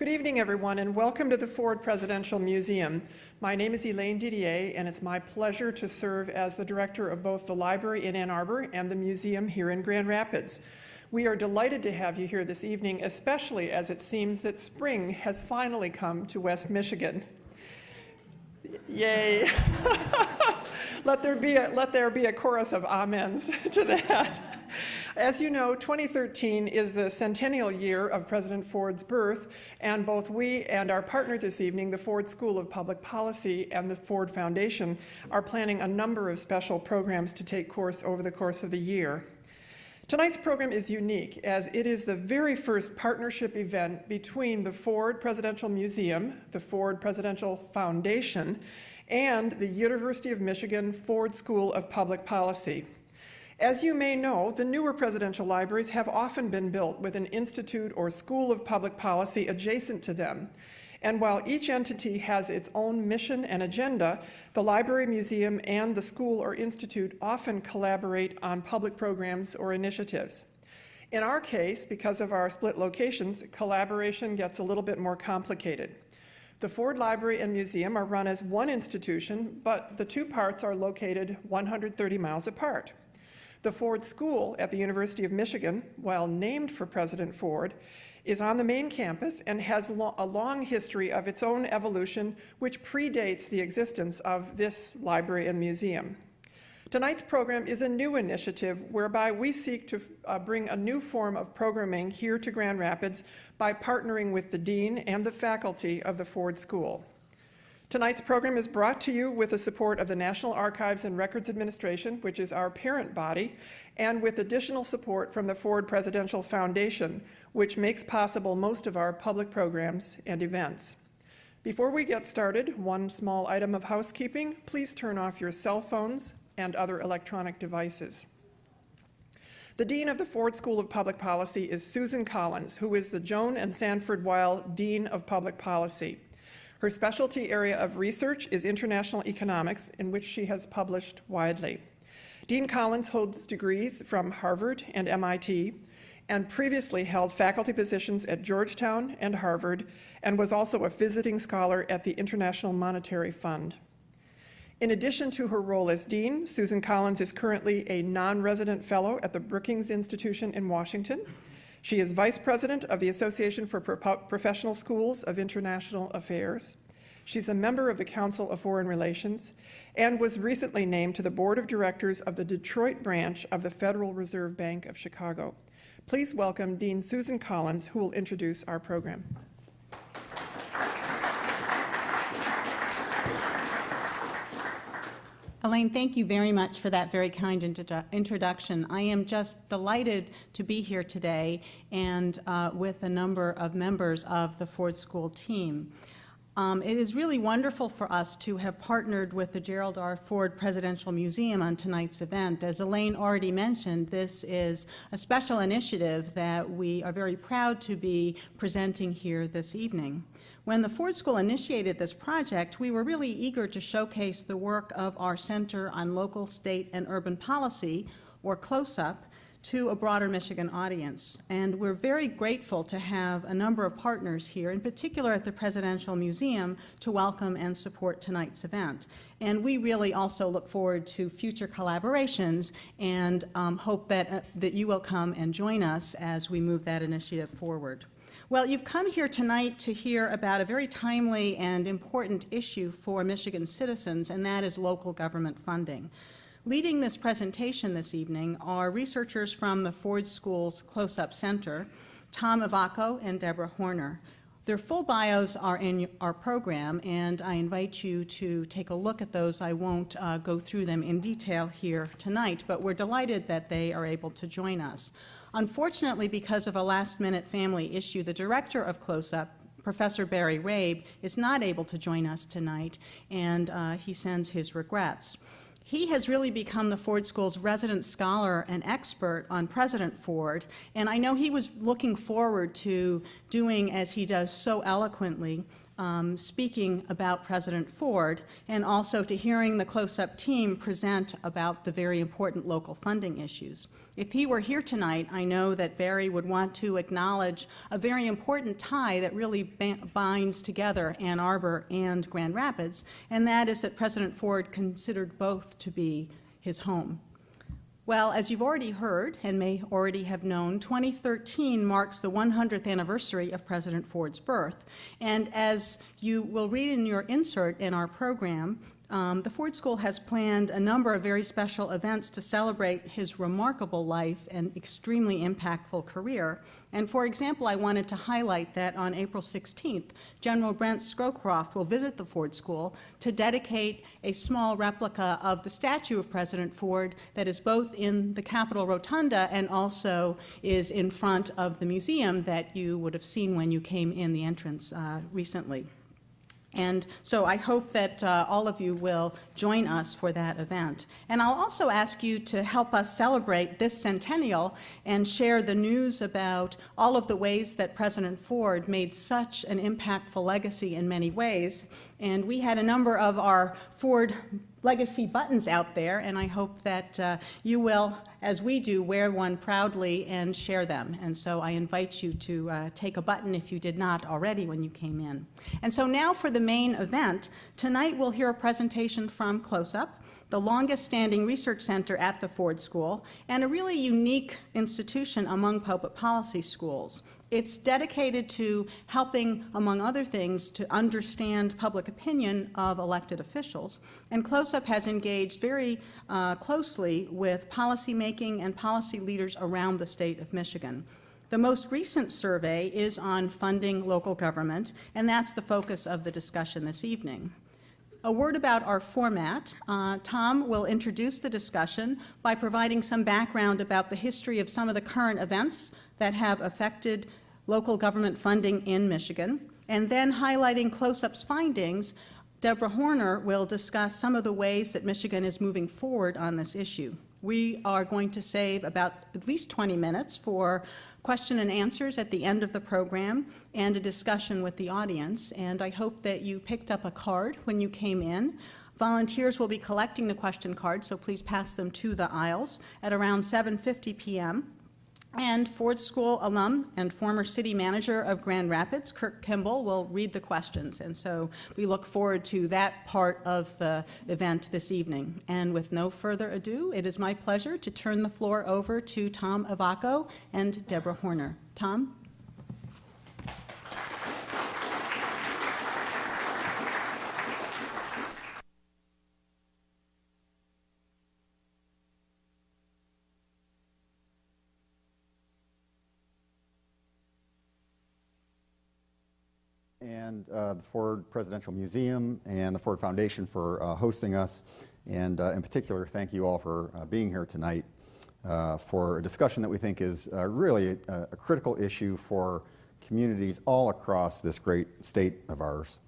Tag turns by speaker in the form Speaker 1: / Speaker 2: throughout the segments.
Speaker 1: Good evening, everyone, and welcome to the Ford Presidential Museum. My name is Elaine Didier, and it's my pleasure to serve as the director of both the library in Ann Arbor and the museum here in Grand Rapids. We are delighted to have you here this evening, especially as it seems that spring has finally come to West Michigan. Yay. let, there be a, let there be a chorus of amens to that. As you know, 2013 is the centennial year of President Ford's birth, and both we and our partner this evening, the Ford School of Public Policy and the Ford Foundation, are planning a number of special programs to take course over the course of the year. Tonight's program is unique as it is the very first partnership event between the Ford Presidential Museum, the Ford Presidential Foundation, and the University of Michigan Ford School of Public Policy. As you may know, the newer presidential libraries have often been built with an institute or school of public policy adjacent to them. And while each entity has its own mission and agenda, the library, museum, and the school or institute often collaborate on public programs or initiatives. In our case, because of our split locations, collaboration gets a little bit more complicated. The Ford Library and Museum are run as one institution, but the two parts are located 130 miles apart. The Ford School at the University of Michigan, while named for President Ford, is on the main campus and has lo a long history of its own evolution which predates the existence of this library and museum. Tonight's program is a new initiative whereby we seek to uh, bring a new form of programming here to Grand Rapids by partnering with the Dean and the faculty of the Ford School. Tonight's program is brought to you with the support of the National Archives and Records Administration, which is our parent body, and with additional support from the Ford Presidential Foundation, which makes possible most of our public programs and events. Before we get started, one small item of housekeeping. Please turn off your cell phones and other electronic devices. The Dean of the Ford School of Public Policy is Susan Collins, who is the Joan and Sanford Weill Dean of Public Policy. Her specialty area of research is international economics, in which she has published widely. Dean Collins holds degrees from Harvard and MIT, and previously held faculty positions at Georgetown and Harvard, and was also a visiting scholar at the International Monetary Fund. In addition to her role as dean, Susan Collins is currently a non-resident fellow at the Brookings Institution in Washington, she is Vice President of the Association for Pro Professional Schools of International Affairs. She's a member of the Council of Foreign Relations and was recently named to the Board of Directors of the Detroit branch of the Federal Reserve Bank of Chicago. Please welcome Dean Susan Collins, who will introduce our program.
Speaker 2: Elaine, thank you very much for that very kind introduction. I am just delighted to be here today and uh, with a number of members of the Ford School team. Um, it is really wonderful for us to have partnered with the Gerald R. Ford Presidential Museum on tonight's event. As Elaine already mentioned, this is a special initiative that we are very proud to be presenting here this evening. When the Ford School initiated this project, we were really eager to showcase the work of our Center on Local, State, and Urban Policy, or CLOSUP, to a broader Michigan audience. And we're very grateful to have a number of partners here, in particular at the Presidential Museum, to welcome and support tonight's event. And we really also look forward to future collaborations and um, hope that, uh, that you will come and join us as we move that initiative forward. Well, you've come here tonight to hear about a very timely and important issue for Michigan citizens, and that is local government funding. Leading this presentation this evening are researchers from the Ford School's CLOSUP Center, Tom Ivacko and Deborah Horner. Their full bios are in our program, and I invite you to take a look at those. I won't uh, go through them in detail here tonight, but we're delighted that they are able to join us. Unfortunately, because of a last-minute family issue, the director of CLOSUP, Professor Barry Rabe, is not able to join us tonight, and uh, he sends his regrets. He has really become the Ford School's resident scholar and expert on President Ford, and I know he was looking forward to doing, as he does so eloquently, um, speaking about President Ford and also to hearing the close-up team present about the very important local funding issues. If he were here tonight, I know that Barry would want to acknowledge a very important tie that really binds together Ann Arbor and Grand Rapids, and that is that President Ford considered both to be his home. Well, as you've already heard and may already have known, 2013 marks the 100th anniversary of President Ford's birth. And as you will read in your insert in our program, um, the Ford School has planned a number of very special events to celebrate his remarkable life and extremely impactful career. And for example, I wanted to highlight that on April 16th, General Brent Scowcroft will visit the Ford School to dedicate a small replica of the statue of President Ford that is both in the Capitol Rotunda and also is in front of the museum that you would have seen when you came in the entrance uh, recently. And so I hope that uh, all of you will join us for that event. And I'll also ask you to help us celebrate this centennial and share the news about all of the ways that President Ford made such an impactful legacy in many ways. And we had a number of our Ford legacy buttons out there, and I hope that uh, you will, as we do, wear one proudly and share them. And so I invite you to uh, take a button if you did not already when you came in. And so now for the main event. Tonight we'll hear a presentation from CLOSUP, the longest standing research center at the Ford School, and a really unique institution among public policy schools. It's dedicated to helping, among other things, to understand public opinion of elected officials. And CLOSUP has engaged very uh, closely with policymaking and policy leaders around the state of Michigan. The most recent survey is on funding local government, and that's the focus of the discussion this evening. A word about our format. Uh, Tom will introduce the discussion by providing some background about the history of some of the current events that have affected local government funding in Michigan. And then highlighting CLOSUP's findings, Deborah Horner will discuss some of the ways that Michigan is moving forward on this issue. We are going to save about at least 20 minutes for question and answers at the end of the program and a discussion with the audience. And I hope that you picked up a card when you came in. Volunteers will be collecting the question cards, so please pass them to the aisles at around 7.50 p.m. And Ford School alum and former city manager of Grand Rapids, Kurt Kimball, will read the questions. And so we look forward to that part of the event this evening. And with no further ado, it is my pleasure to turn the floor over to Tom Ivacko and Deborah Horner. Tom?
Speaker 3: And uh, the Ford Presidential Museum and the Ford Foundation for uh, hosting us. And uh, in particular, thank you all for uh, being here tonight uh, for a discussion that we think is really a, a, critical issue for communities all across this great state of ours.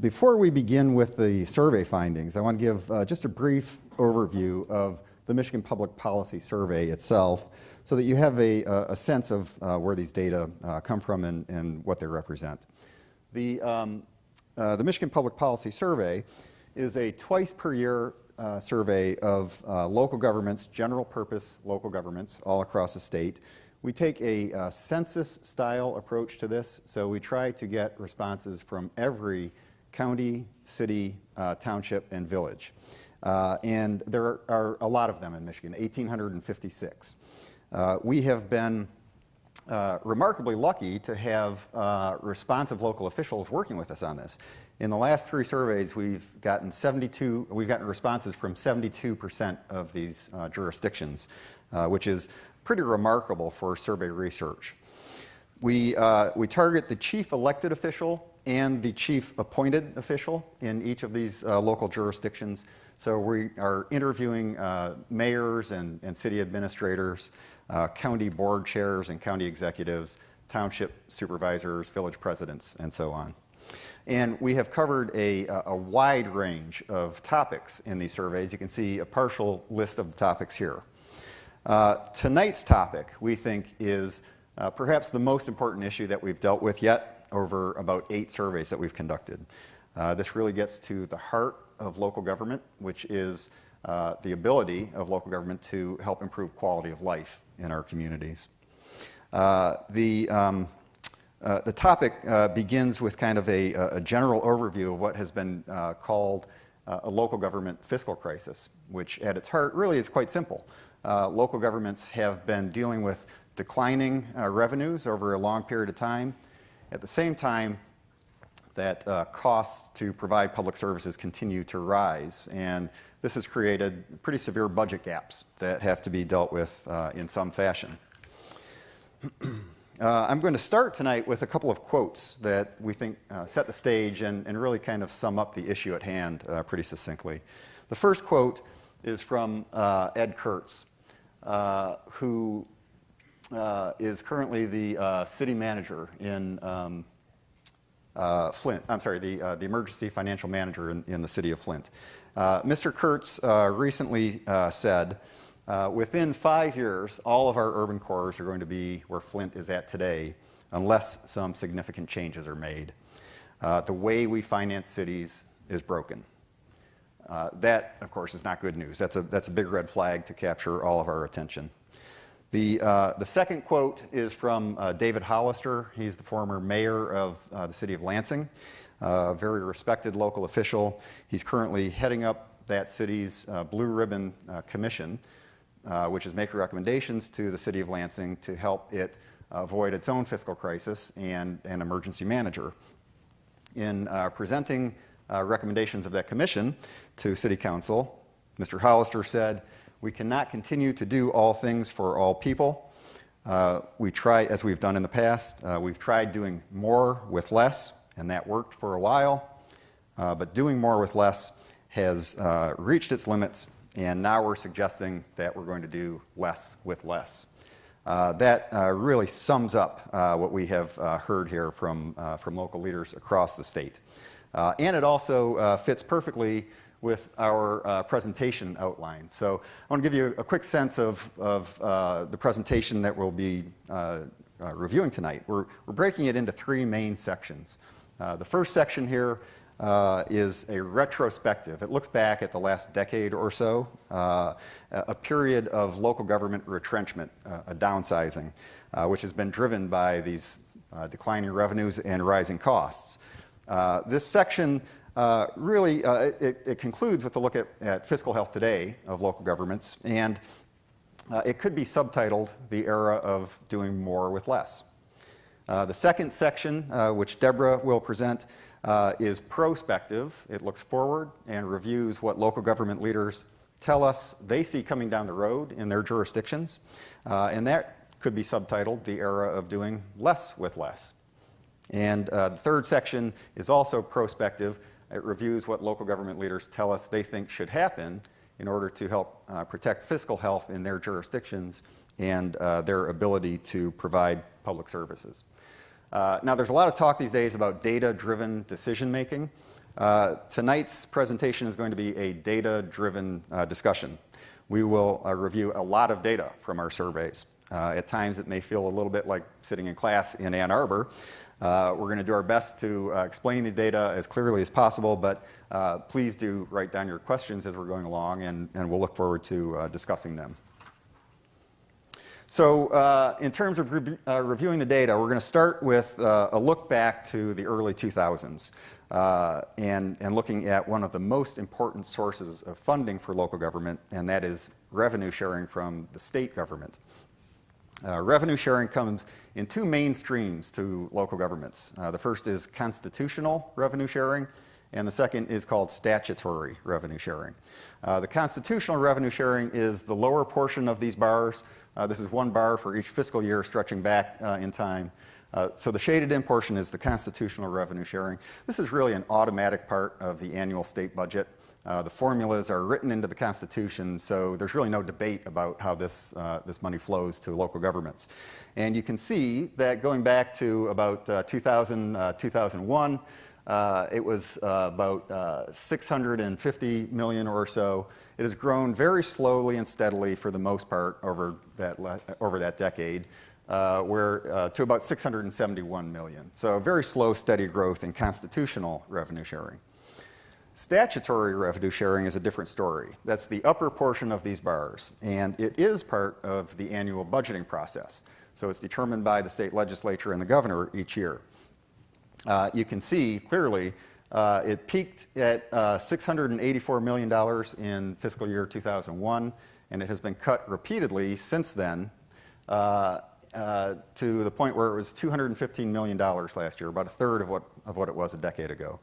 Speaker 3: before we begin with the survey findings, I want to give just a brief overview of the Michigan Public Policy Survey itself so that you have a, a sense of uh, where these data uh, come from and, and, what they represent. The, um, uh, the Michigan Public Policy Survey is a twice per year uh, survey of uh, local governments, general purpose local governments all across the state. We take a uh, census style approach to this, so we try to get responses from every county, city, township, and village. And there are a lot of them in Michigan, 1,856. Uh, we have been uh, remarkably lucky to have uh, responsive local officials working with us on this. In the last three surveys, we've gotten 72, we've gotten responses from 72% of these uh, jurisdictions, uh, which is pretty remarkable for survey research. We, we target the chief elected official and the chief appointed official in each of these local jurisdictions. So we are interviewing uh, mayors and, and, city administrators, uh, county board chairs and county executives, township supervisors, village presidents, and so on. And we have covered a, a wide range of topics in these surveys. You can see a partial list of the topics here. Uh, tonight's topic, we think, is uh, perhaps the most important issue that we've dealt with yet over about eight surveys that we've conducted. Uh, this really gets to the heart of local government, which is uh, the ability of local government to help improve quality of life in our communities. Uh, the, um, uh, the topic uh, begins with kind of a, a, general overview of what has been uh, called uh, a local government fiscal crisis, which at its heart really is quite simple. Uh, local governments have been dealing with declining revenues over a long period of time. At the same time, that costs to provide public services continue to rise. And this has created pretty severe budget gaps that have to be dealt with in some fashion. Uh, I'm going to start tonight with a couple of quotes that we think uh, set the stage and, and, really kind of sum up the issue at hand uh, pretty succinctly. The first quote is from uh, Ed Kurtz, uh, who uh, is currently the city manager in um, Flint. I'm sorry, the, the emergency financial manager in, in, the city of Flint. Mr. Kurtz recently said, uh, within five years, all of our urban cores are going to be where Flint is at today, unless some significant changes are made. Uh, the way we finance cities is broken. Uh, that, of course, is not good news. That's a, that's a big red flag to capture all of our attention. The, uh, the second quote is from uh, David Hollister. He's the former mayor of uh, the city of Lansing, a very respected local official. He's currently heading up that city's Blue Ribbon Commission, uh, which is making recommendations to the City of Lansing to help it avoid its own fiscal crisis and an emergency manager. In uh, presenting uh, recommendations of that commission to City Council, Mr. Hollister said, we cannot continue to do all things for all people. Uh, we try, as we've done in the past, uh, we've tried doing more with less, and that worked for a while. Uh, but doing more with less has reached its limits and now we're suggesting that we're going to do less with less. Uh, that uh, really sums up uh, what we have uh, heard here from, uh, from local leaders across the state. Uh, and it also fits perfectly with our presentation outline. So I want to give you a quick sense of, of the presentation that we'll be reviewing tonight. We're, we're breaking it into three main sections. The first section here uh, is a retrospective. It looks back at the last decade or so, uh, a period of local government retrenchment, uh, a downsizing, uh, which has been driven by these uh, declining revenues and rising costs. Uh, this section really, it, it, concludes with a look at, at, fiscal health today of local governments, and it could be subtitled The Era of Doing More with Less. The second section, which Deborah will present, uh, is prospective. It looks forward and reviews what local government leaders tell us they see coming down the road in their jurisdictions. Uh, and that could be subtitled The Era of Doing Less with Less. And uh, the third section is also prospective. It reviews what local government leaders tell us they think should happen in order to help uh, protect fiscal health in their jurisdictions and uh, their ability to provide public services. Uh, now, there's a lot of talk these days about data-driven decision-making. Uh, tonight's presentation is going to be a data-driven uh, discussion. We will uh, review a lot of data from our surveys. Uh, at times, it may feel a little bit like sitting in class in Ann Arbor. Uh, we're going to do our best to explain the data as clearly as possible, but please do write down your questions as we're going along, and, and we'll look forward to discussing them. So uh, in terms of re uh, reviewing the data, we're going to start with uh, a look back to the early 2000s uh, and, and looking at one of the most important sources of funding for local government, and that is revenue sharing from the state government. Uh, revenue sharing comes in two main streams to local governments. Uh, the first is constitutional revenue sharing, and the second is called statutory revenue sharing. the constitutional revenue sharing is the lower portion of these bars, this is one bar for each fiscal year stretching back uh, in time. Uh, so the shaded in portion is the constitutional revenue sharing. This is really an automatic part of the annual state budget. Uh, the formulas are written into the Constitution, so there's really no debate about how this, uh, this money flows to local governments. And you can see that going back to about uh, 2000, 2001, it was about 650 million or so. It has grown very slowly and steadily for the most part over that, over that decade. uh, where, uh, to about 671 million. So very slow, steady growth in constitutional revenue sharing. Statutory revenue sharing is a different story. That's the upper portion of these bars, and it is part of the annual budgeting process. So it's determined by the state legislature and the governor each year. Uh, you can see clearly uh, it peaked at uh, $684 million in fiscal year 2001, and it has been cut repeatedly since then uh, uh, to the point where it was $215 million last year, about a third of what, of what it was a decade ago.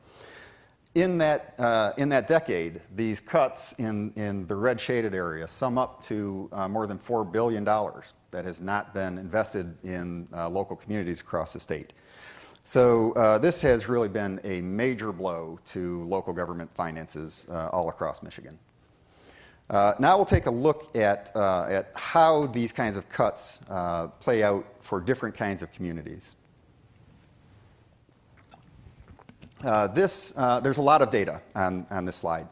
Speaker 3: In that, uh, in that decade, these cuts in, in the red shaded area sum up to uh, more than $4 billion that has not been invested in uh, local communities across the state. So uh, this has really been a major blow to local government finances uh, all across Michigan. Uh, now we'll take a look at, uh, at how these kinds of cuts uh, play out for different kinds of communities. Uh, this, there's a lot of data on, on this slide.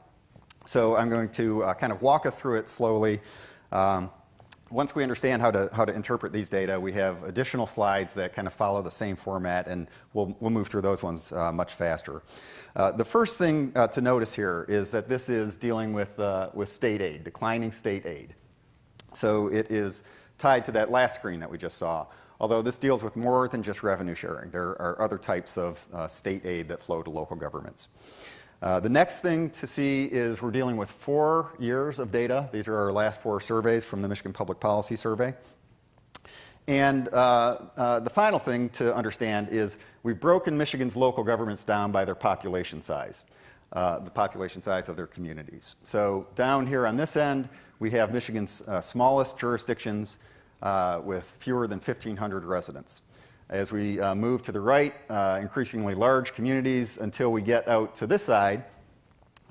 Speaker 3: So I'm going to kind of walk us through it slowly. Um, once we understand how to, how to interpret these data, we have additional slides that kind of follow the same format, and we'll, we'll move through those ones uh, much faster. Uh, the first thing uh, to notice here is that this is dealing with, uh, with state aid, declining state aid. So it is tied to that last screen that we just saw, although this deals with more than just revenue sharing. There are other types of uh, state aid that flow to local governments. Uh, the next thing to see is we're dealing with four years of data. These are our last four surveys from the Michigan Public Policy Survey. And uh, uh, the final thing to understand is we've broken Michigan's local governments down by their population size, uh, the population size of their communities. So down here on this end, we have Michigan's uh, smallest jurisdictions uh, with fewer than 1,500 residents. As we uh, move to the right, uh, increasingly large communities until we get out to this side,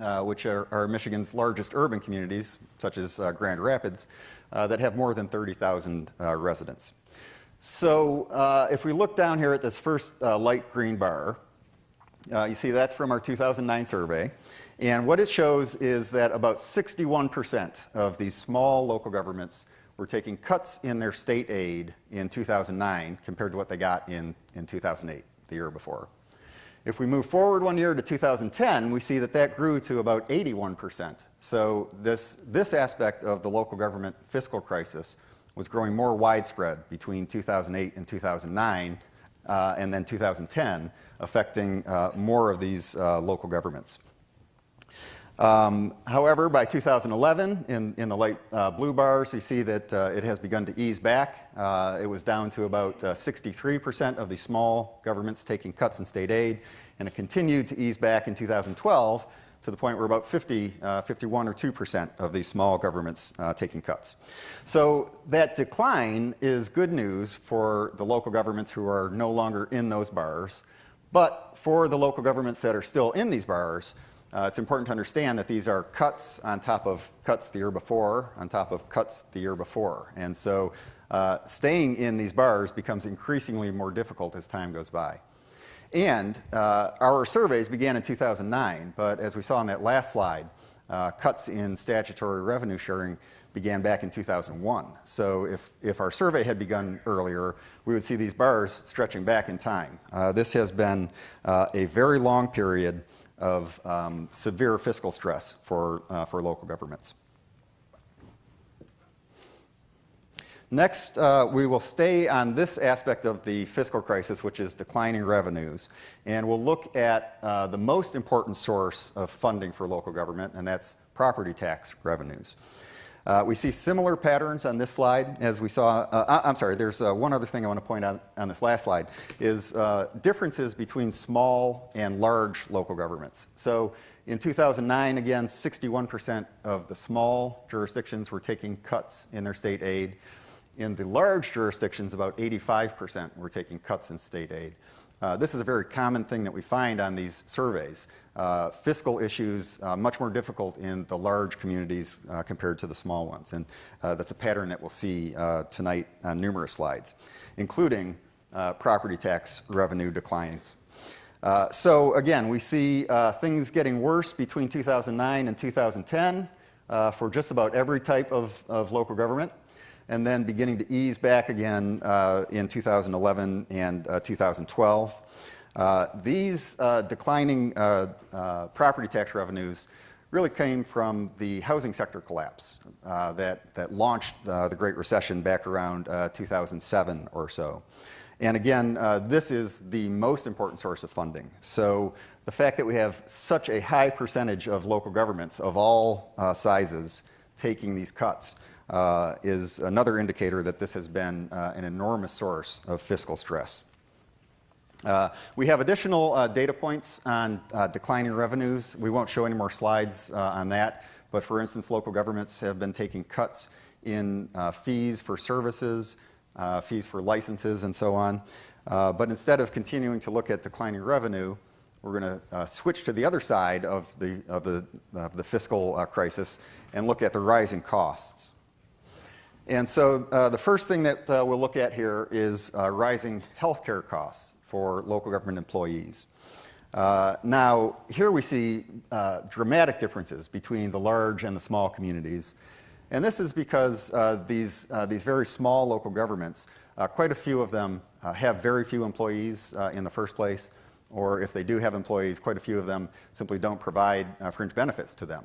Speaker 3: uh, which are, are, Michigan's largest urban communities, such as uh, Grand Rapids, uh, that have more than 30,000 uh, residents. So if we look down here at this first light green bar, you see that's from our 2009 survey. And what it shows is that about 61% of these small local governments were taking cuts in their state aid in 2009 compared to what they got in, in 2008, the year before. If we move forward one year to 2010, we see that that grew to about 81%. So this, this aspect of the local government fiscal crisis was growing more widespread between 2008 and 2009, uh, and then 2010, affecting uh, more of these uh, local governments. Um, however, by 2011, in, in the light uh, blue bars, you see that uh, it has begun to ease back. Uh, it was down to about 63% uh, of the small governments taking cuts in state aid, and it continued to ease back in 2012 to the point where about 50, uh, 51 or 2% of these small governments uh, taking cuts. So that decline is good news for the local governments who are no longer in those bars, but for the local governments that are still in these bars, uh, it's important to understand that these are cuts on top of cuts the year before, on top of cuts the year before. And so uh, staying in these bars becomes increasingly more difficult as time goes by. And uh, our surveys began in 2009, but as we saw on that last slide, uh, cuts in statutory revenue sharing began back in 2001. So if, if our survey had begun earlier, we would see these bars stretching back in time. Uh, this has been uh, a very long period of um, severe fiscal stress for, uh, for local governments. Next, uh, we will stay on this aspect of the fiscal crisis, which is declining revenues, and we'll look at uh, the most important source of funding for local government, and that's property tax revenues. Uh, we see similar patterns on this slide as we saw, uh, I'm sorry, there's uh, one other thing I want to point out on this last slide, is uh, differences between small and large local governments. So in 2009, again, 61% of the small jurisdictions were taking cuts in their state aid. In the large jurisdictions, about 85% were taking cuts in state aid. Uh, this is a very common thing that we find on these surveys. Uh, fiscal issues uh, much more difficult in the large communities uh, compared to the small ones. And uh, that's a pattern that we'll see uh, tonight on numerous slides, including property tax revenue declines. so again, we see things getting worse between 2009 and 2010 for just about every type of, of local government. and then beginning to ease back again uh, in 2011 and uh, 2012. Uh, these uh, declining uh, uh, property tax revenues really came from the housing sector collapse uh, that, that launched the Great Recession back around uh, 2007 or so. And again, this is the most important source of funding. So the fact that we have such a high percentage of local governments of all sizes taking these cuts is another indicator that this has been an enormous source of fiscal stress. Uh, we have additional uh, data points on uh, declining revenues. We won't show any more slides uh, on that, but for instance, local governments have been taking cuts in uh, fees for services, uh, fees for licenses, and so on. But instead of continuing to look at declining revenue, we're going to switch to the other side of the, of the, of the fiscal crisis and look at the rising costs. And so the first thing that we'll look at here is rising healthcare costs for local government employees. Uh, now, here we see uh, dramatic differences between the large and the small communities. And this is because uh, these, uh, these very small local governments, uh, quite a few of them uh, have very few employees in the first place, or if they do have employees, quite a few of them simply don't provide fringe benefits to them.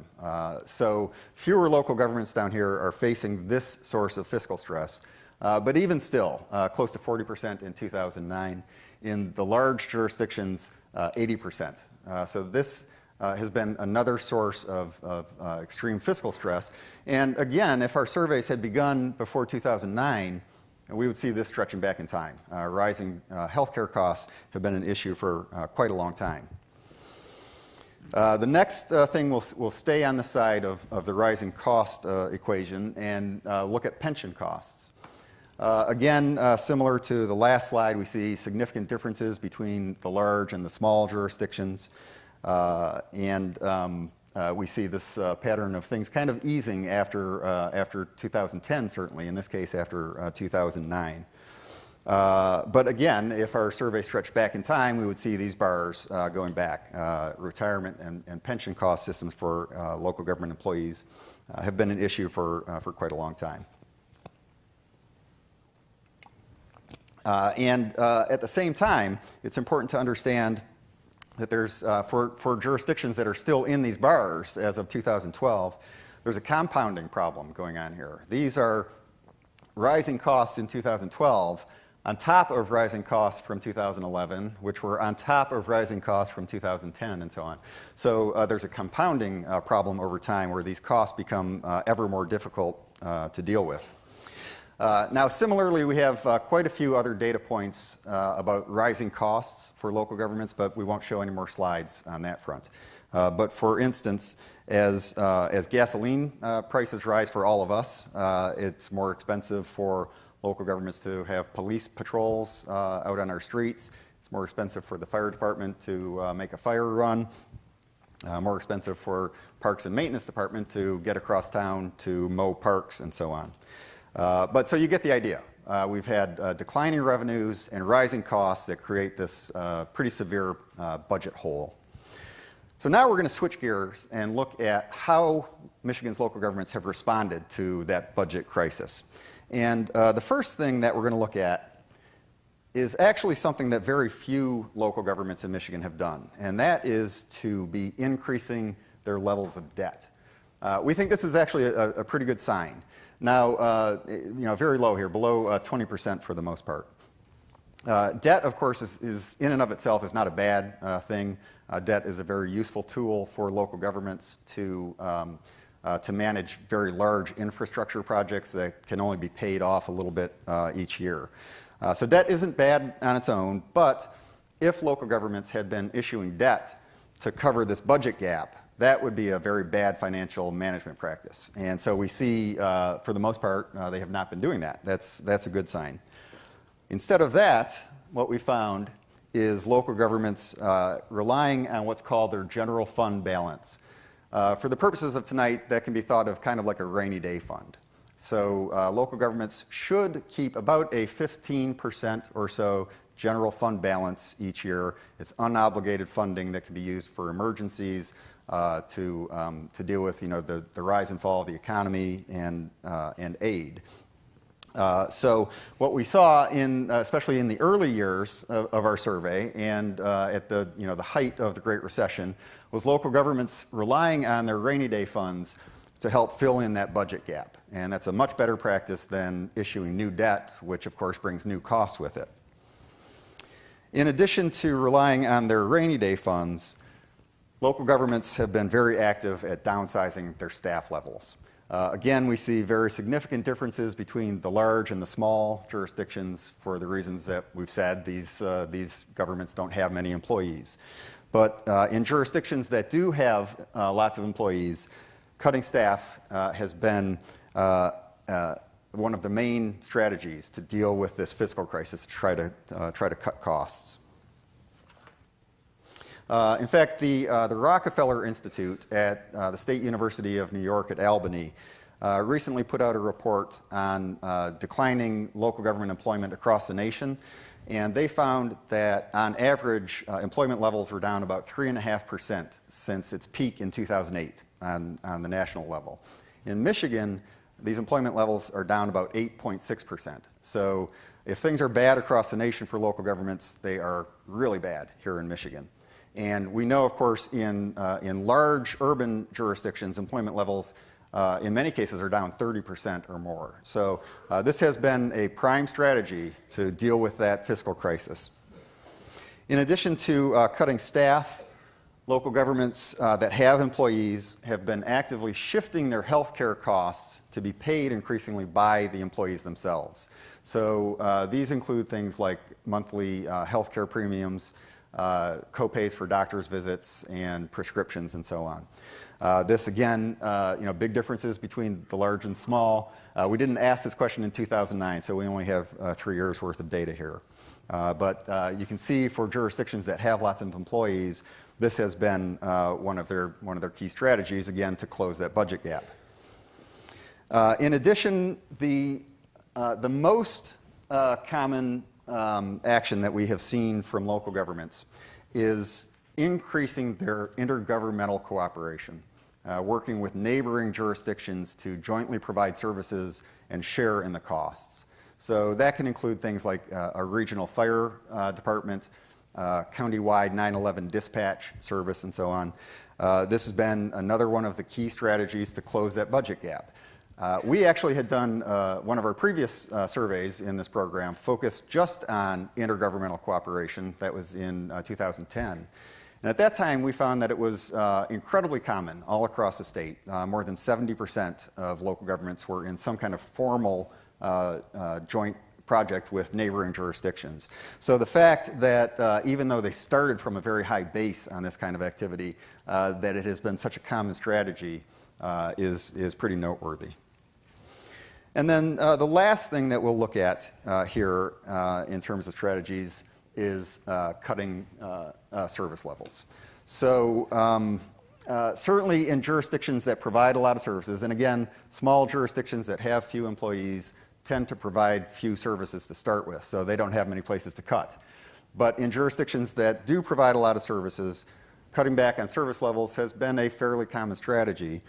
Speaker 3: So fewer local governments down here are facing this source of fiscal stress. Uh, but even still, uh, close to 40% in 2009. In the large jurisdictions, uh, 80%. Uh, so this uh, has been another source of, of uh, extreme fiscal stress. And again, if our surveys had begun before 2009, we would see this stretching back in time. Uh, rising uh, healthcare costs have been an issue for uh, quite a long time. Uh, the next uh, thing will will stay on the side of, of the rising cost uh, equation and uh, look at pension costs. Uh, again, uh, similar to the last slide, we see significant differences between the large and the small jurisdictions. Uh, and um, uh, we see this uh, pattern of things kind of easing after, uh, after 2010, certainly, in this case after uh, 2009. Uh, but again, if our survey stretched back in time, we would see these bars going back. Retirement and, and pension cost systems for local government employees have been an issue for, for quite a long time. Uh, and uh, at the same time, it's important to understand that there's, uh, for, for jurisdictions that are still in these bars as of 2012, there's a compounding problem going on here. These are rising costs in 2012 on top of rising costs from 2011, which were on top of rising costs from 2010 and so on. So uh, there's a compounding uh, problem over time where these costs become uh, ever more difficult uh, to deal with. Uh, now, similarly, we have uh, quite a few other data points uh, about rising costs for local governments, but we won't show any more slides on that front. Uh, but for instance, as, uh, as gasoline uh, prices rise for all of us, it's more expensive for local governments to have police patrols out on our streets. It's more expensive for the fire department to make a fire run. more expensive for parks and maintenance department to get across town to mow parks and so on. Uh, but so you get the idea. Uh, we've had uh, declining revenues and rising costs that create this uh, pretty severe uh, budget hole. So now we're going to switch gears and look at how Michigan's local governments have responded to that budget crisis. And uh, the first thing that we're going to look at is actually something that very few local governments in Michigan have done, and that is to be increasing their levels of debt. we think this is actually a, a pretty good sign. Now, uh, you know, very low here, below 20% uh, for the most part. Uh, debt, of course, is, is, in and of itself is not a bad uh, thing. Uh, debt is a very useful tool for local governments to, um, uh, to manage very large infrastructure projects that can only be paid off a little bit each year. so debt isn't bad on its own, but if local governments had been issuing debt to cover this budget gap, that would be a very bad financial management practice. And so we see, uh, for the most part, uh, they have not been doing that. That's, that's a good sign. Instead of that, what we found is local governments uh, relying on what's called their general fund balance. Uh, for the purposes of tonight, that can be thought of kind of like a rainy day fund. So uh, local governments should keep about a 15% or so general fund balance each year. It's unobligated funding that can be used for emergencies, uh, to, um, to deal with you know, the, the rise and fall of the economy and, uh, and aid. Uh, so what we saw in, uh, especially in the early years of, of our survey and uh, at the, you know, the height of the Great Recession, was local governments relying on their rainy day funds to help fill in that budget gap. And that's a much better practice than issuing new debt, which of course brings new costs with it. In addition to relying on their rainy day funds, local governments have been very active at downsizing their staff levels. Uh, again, we see very significant differences between the large and the small jurisdictions for the reasons that we've said. These, uh, these governments don't have many employees. But uh, in jurisdictions that do have uh, lots of employees, cutting staff uh, has been uh, one of the main strategies to deal with this fiscal crisis, to try to, try to cut costs. Uh, in fact, the, uh, the Rockefeller Institute at uh, the State University of New York at Albany uh, recently put out a report on uh, declining local government employment across the nation. And they found that on average, uh, employment levels were down about 3.5% since its peak in 2008 on, on the national level. In Michigan, these employment levels are down about 8.6%. So if things are bad across the nation for local governments, they are really bad here in Michigan. And we know, of course, in, uh, in large urban jurisdictions, employment levels uh, in many cases are down 30% or more. So uh, this has been a prime strategy to deal with that fiscal crisis. In addition to uh, cutting staff, local governments uh, that have employees have been actively shifting their health care costs to be paid increasingly by the employees themselves. So uh, these include things like monthly health care premiums, uh, copays for doctor's visits and prescriptions and so on. Uh, this again, uh, you know, big differences between the large and small. Uh, we didn't ask this question in 2009, so we only have uh, three years worth of data here. Uh, but you can see for jurisdictions that have lots of employees, this has been one, of their, one of their key strategies, again, to close that budget gap. in addition, the, the most common um, action that we have seen from local governments is increasing their intergovernmental cooperation, uh, working with neighboring jurisdictions to jointly provide services and share in the costs. So that can include things like uh, a regional fire uh, department, uh, countywide 911 dispatch service, and so on. Uh, this has been another one of the key strategies to close that budget gap. Uh, we actually had done uh, one of our previous uh, surveys in this program focused just on intergovernmental cooperation. That was in uh, 2010. And at that time, we found that it was uh, incredibly common all across the state. Uh, more than 70% of local governments were in some kind of formal joint project with neighboring jurisdictions. So the fact that even though they started from a very high base on this kind of activity, that it has been such a common strategy is, is pretty noteworthy. And then uh, the last thing that we'll look at uh, here uh, in terms of strategies is uh, cutting uh, uh, service levels. So um, certainly in jurisdictions that provide a lot of services, and again, small jurisdictions that have few employees tend to provide few services to start with, so they don't have many places to cut. But in jurisdictions that do provide a lot of services, cutting back on service levels has been a fairly common strategy.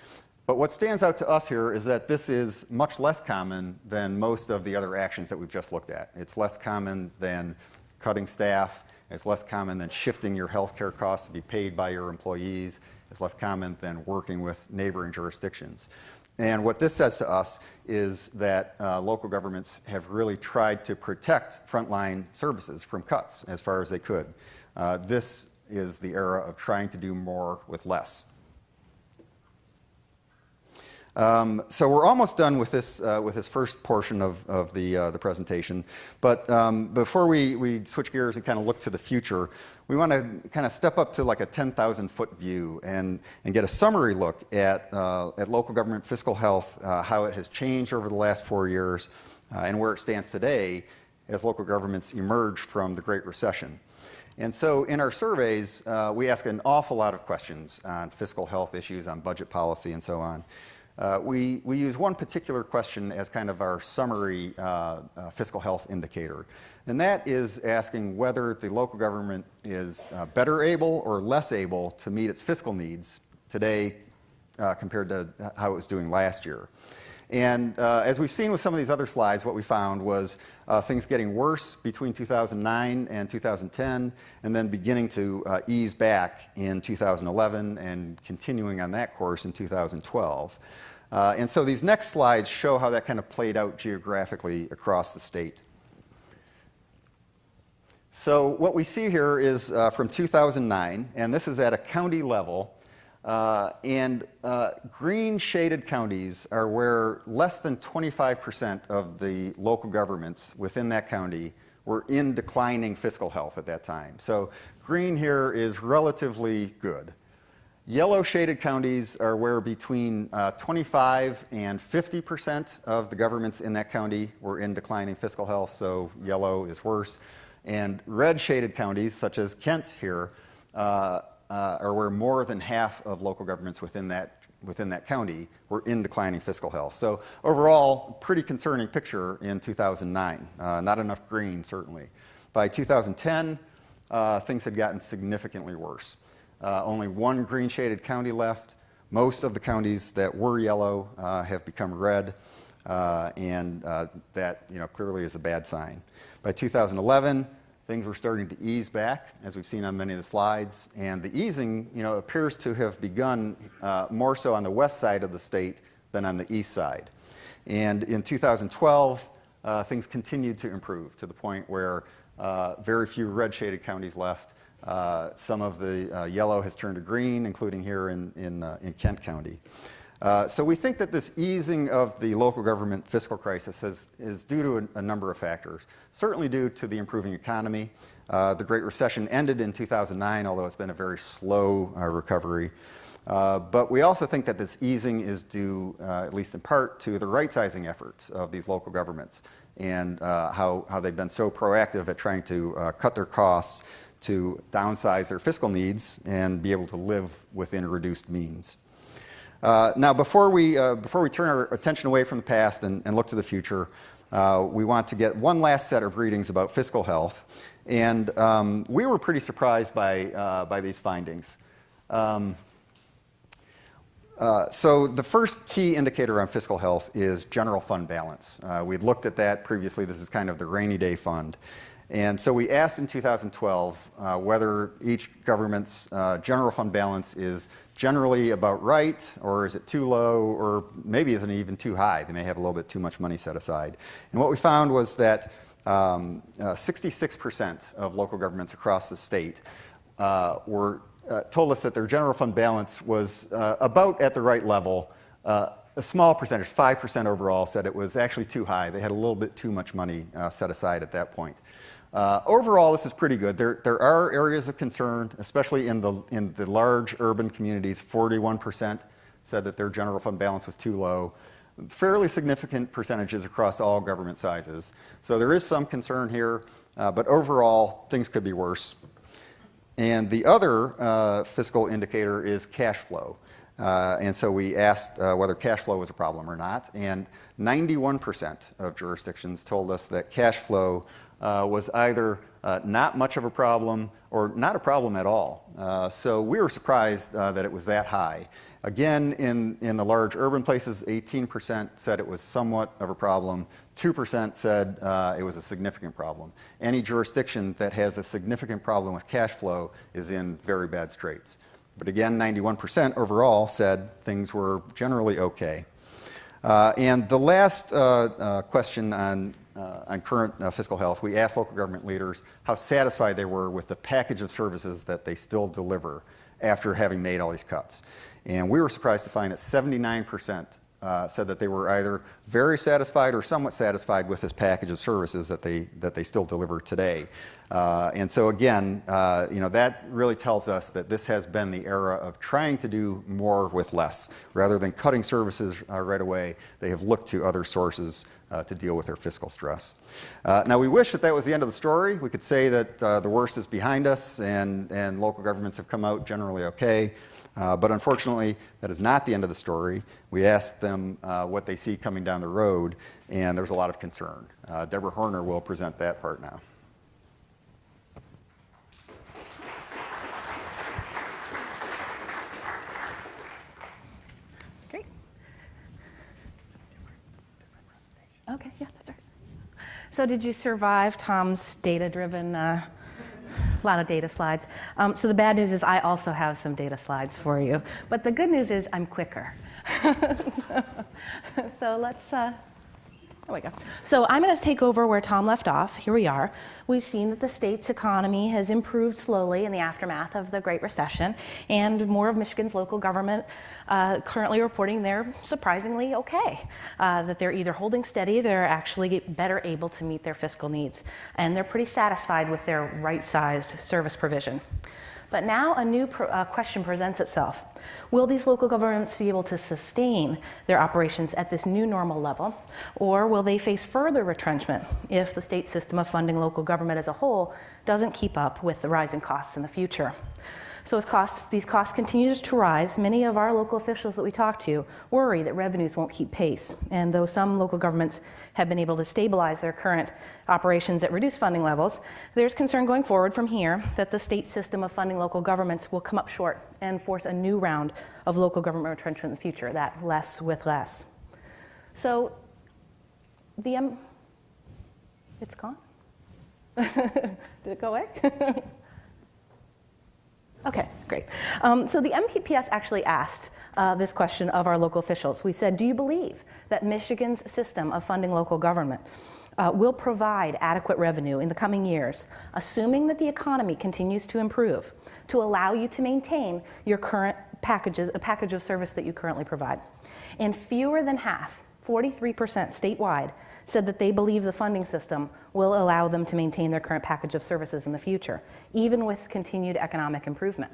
Speaker 3: But what stands out to us here is that this is much less common than most of the other actions that we've just looked at. It's less common than cutting staff. It's less common than shifting your health care costs to be paid by your employees. It's less common than working with neighboring jurisdictions. And what this says to us is that uh, local governments have really tried to protect frontline services from cuts as far as they could. Uh, this is the era of trying to do more with less. Um, so we're almost done with this, uh, with this first portion of, of the, uh, the presentation. But um, before we, we switch gears and kind of look to the future, we want to kind of step up to like a 10,000 foot view and, and get a summary look at, uh, at local government fiscal health, uh, how it has changed over the last four years, uh, and where it stands today as local governments emerge from the Great Recession. And so in our surveys, uh, we ask an awful lot of questions on fiscal health issues, on budget policy, and so on. Uh, we, we use one particular question as kind of our summary uh, uh, fiscal health indicator. And that is asking whether the local government is uh, better able or less able to meet its fiscal needs today uh, compared to how it was doing last year. And uh, as we've seen with some of these other slides, what we found was uh, things getting worse between 2009 and 2010, and then beginning to uh, ease back in 2011 and continuing on that course in 2012. Uh, and so these next slides show how that kind of played out geographically across the state. So what we see here is uh, from 2009, and this is at a county level. Uh, and uh, green shaded counties are where less than 25% of the local governments within that county were in declining fiscal health at that time. So green here is relatively good. Yellow shaded counties are where between uh, 25 and 50% of the governments in that county were in declining fiscal health, so yellow is worse. And red shaded counties, such as Kent here, uh, uh, are where more than half of local governments within that, within that county were in declining fiscal health. So overall, pretty concerning picture in 2009. Uh, not enough green, certainly. By 2010, uh, things had gotten significantly worse. Uh, only one green shaded county left. Most of the counties that were yellow uh, have become red, uh, and that you know, clearly is a bad sign. By 2011, things were starting to ease back, as we've seen on many of the slides, and the easing you know, appears to have begun uh, more so on the west side of the state than on the east side. And in 2012, uh, things continued to improve to the point where very few red shaded counties left, uh, some of the uh, yellow has turned to green, including here in, in, uh, in Kent County. Uh, so we think that this easing of the local government fiscal crisis has, is due to a, a, number of factors. Certainly due to the improving economy. Uh, the Great Recession ended in 2009, although it's been a very slow uh, recovery. but we also think that this easing is due, at least in part, to the right-sizing efforts of these local governments and how, how they've been so proactive at trying to cut their costs to downsize their fiscal needs and be able to live within reduced means. Uh, now, before we, uh, before we turn our attention away from the past and, and look to the future, uh, we want to get one last set of readings about fiscal health. And um, we were pretty surprised by, uh, by these findings. Um, uh, so the first key indicator on fiscal health is general fund balance. Uh, we'd looked at that previously. This is kind of the rainy day fund. And so we asked in 2012 uh, whether each government's uh, general fund balance is generally about right, or is it too low, or maybe isn't even too high. They may have a little bit too much money set aside. And what we found was that 66% um, uh, of local governments across the state uh, were, uh, told us that their general fund balance was uh, about at the right level. a small percentage, 5% overall, said it was actually too high. They had a little bit too much money set aside at that point. Uh, overall, this is pretty good. There, there are areas of concern, especially in the, in the large urban communities. 41% said that their general fund balance was too low. Fairly significant percentages across all government sizes. So there is some concern here, uh, but overall, things could be worse. And the other uh, fiscal indicator is cash flow. Uh, and so we asked uh, whether cash flow was a problem or not, and 91% of jurisdictions told us that cash flow uh, was either uh, not much of a problem or not a problem at all. Uh, so we were surprised uh, that it was that high. Again, in, in the large urban places, 18% said it was somewhat of a problem. 2% said uh, it was a significant problem. Any jurisdiction that has a significant problem with cash flow is in very bad straits. But again, 91% overall said things were generally okay. Uh, and the last question on uh, on current uh, fiscal health, we asked local government leaders how satisfied they were with the package of services that they still deliver after having made all these cuts. And we were surprised to find that 79% uh, said that they were either very satisfied or somewhat satisfied with this package of services that they, that they still deliver today. Uh, and so again, uh, you know, that really tells us that this has been the era of trying to do more with less. Rather than cutting services uh, right away, they have looked to other sources uh, to deal with their fiscal stress. Uh, now, we wish that that was the end of the story. We could say that uh, the worst is behind us and, and local governments have come out generally okay. Uh, but unfortunately, that is not the end of the story. We asked them uh, what they see coming down the road, and there's a lot of concern. Uh, Deborah Horner will present that part now. Okay, yeah, that's right.
Speaker 4: So did you survive Tom's data-driven, a uh, lot of data slides? Um, so the bad news is I also have some data slides for you. But the good news is I'm quicker. so, so, let's, uh, there we go. So I'm going to take over where Tom left off. Here we are. We've seen that the state's economy has improved slowly in the aftermath of the Great Recession, and more of Michigan's local government uh, currently reporting they're surprisingly okay. Uh, that they're either holding steady, they're actually better able to meet their fiscal needs, and they're pretty satisfied with their right-sized service provision. But now a new pr- uh, question presents itself. Will these local governments be able to sustain their operations at this new normal level? Or will they face further retrenchment if the state system of funding local government as a whole doesn't keep up with the rising costs in the future? So as costs, these costs continue to rise, many of our local officials that we talk to worry that revenues won't keep pace. And though some local governments have been able to stabilize their current operations at reduced funding levels, there's concern going forward from here that the state system of funding local governments will come up short and force a new round of local government retrenchment in the future, that less with less. So the, um, it's gone? Did it go away? Okay, great. Um, so the MPPS actually asked uh, this question of our local officials. We said, Do you believe that Michigan's system of funding local government uh, will provide adequate revenue in the coming years, assuming that the economy continues to improve, to allow you to maintain your current packages, a package of service that you currently provide? And fewer than half, 43% statewide, said that they believe the funding system will allow them to maintain their current package of services in the future, even with continued economic improvement.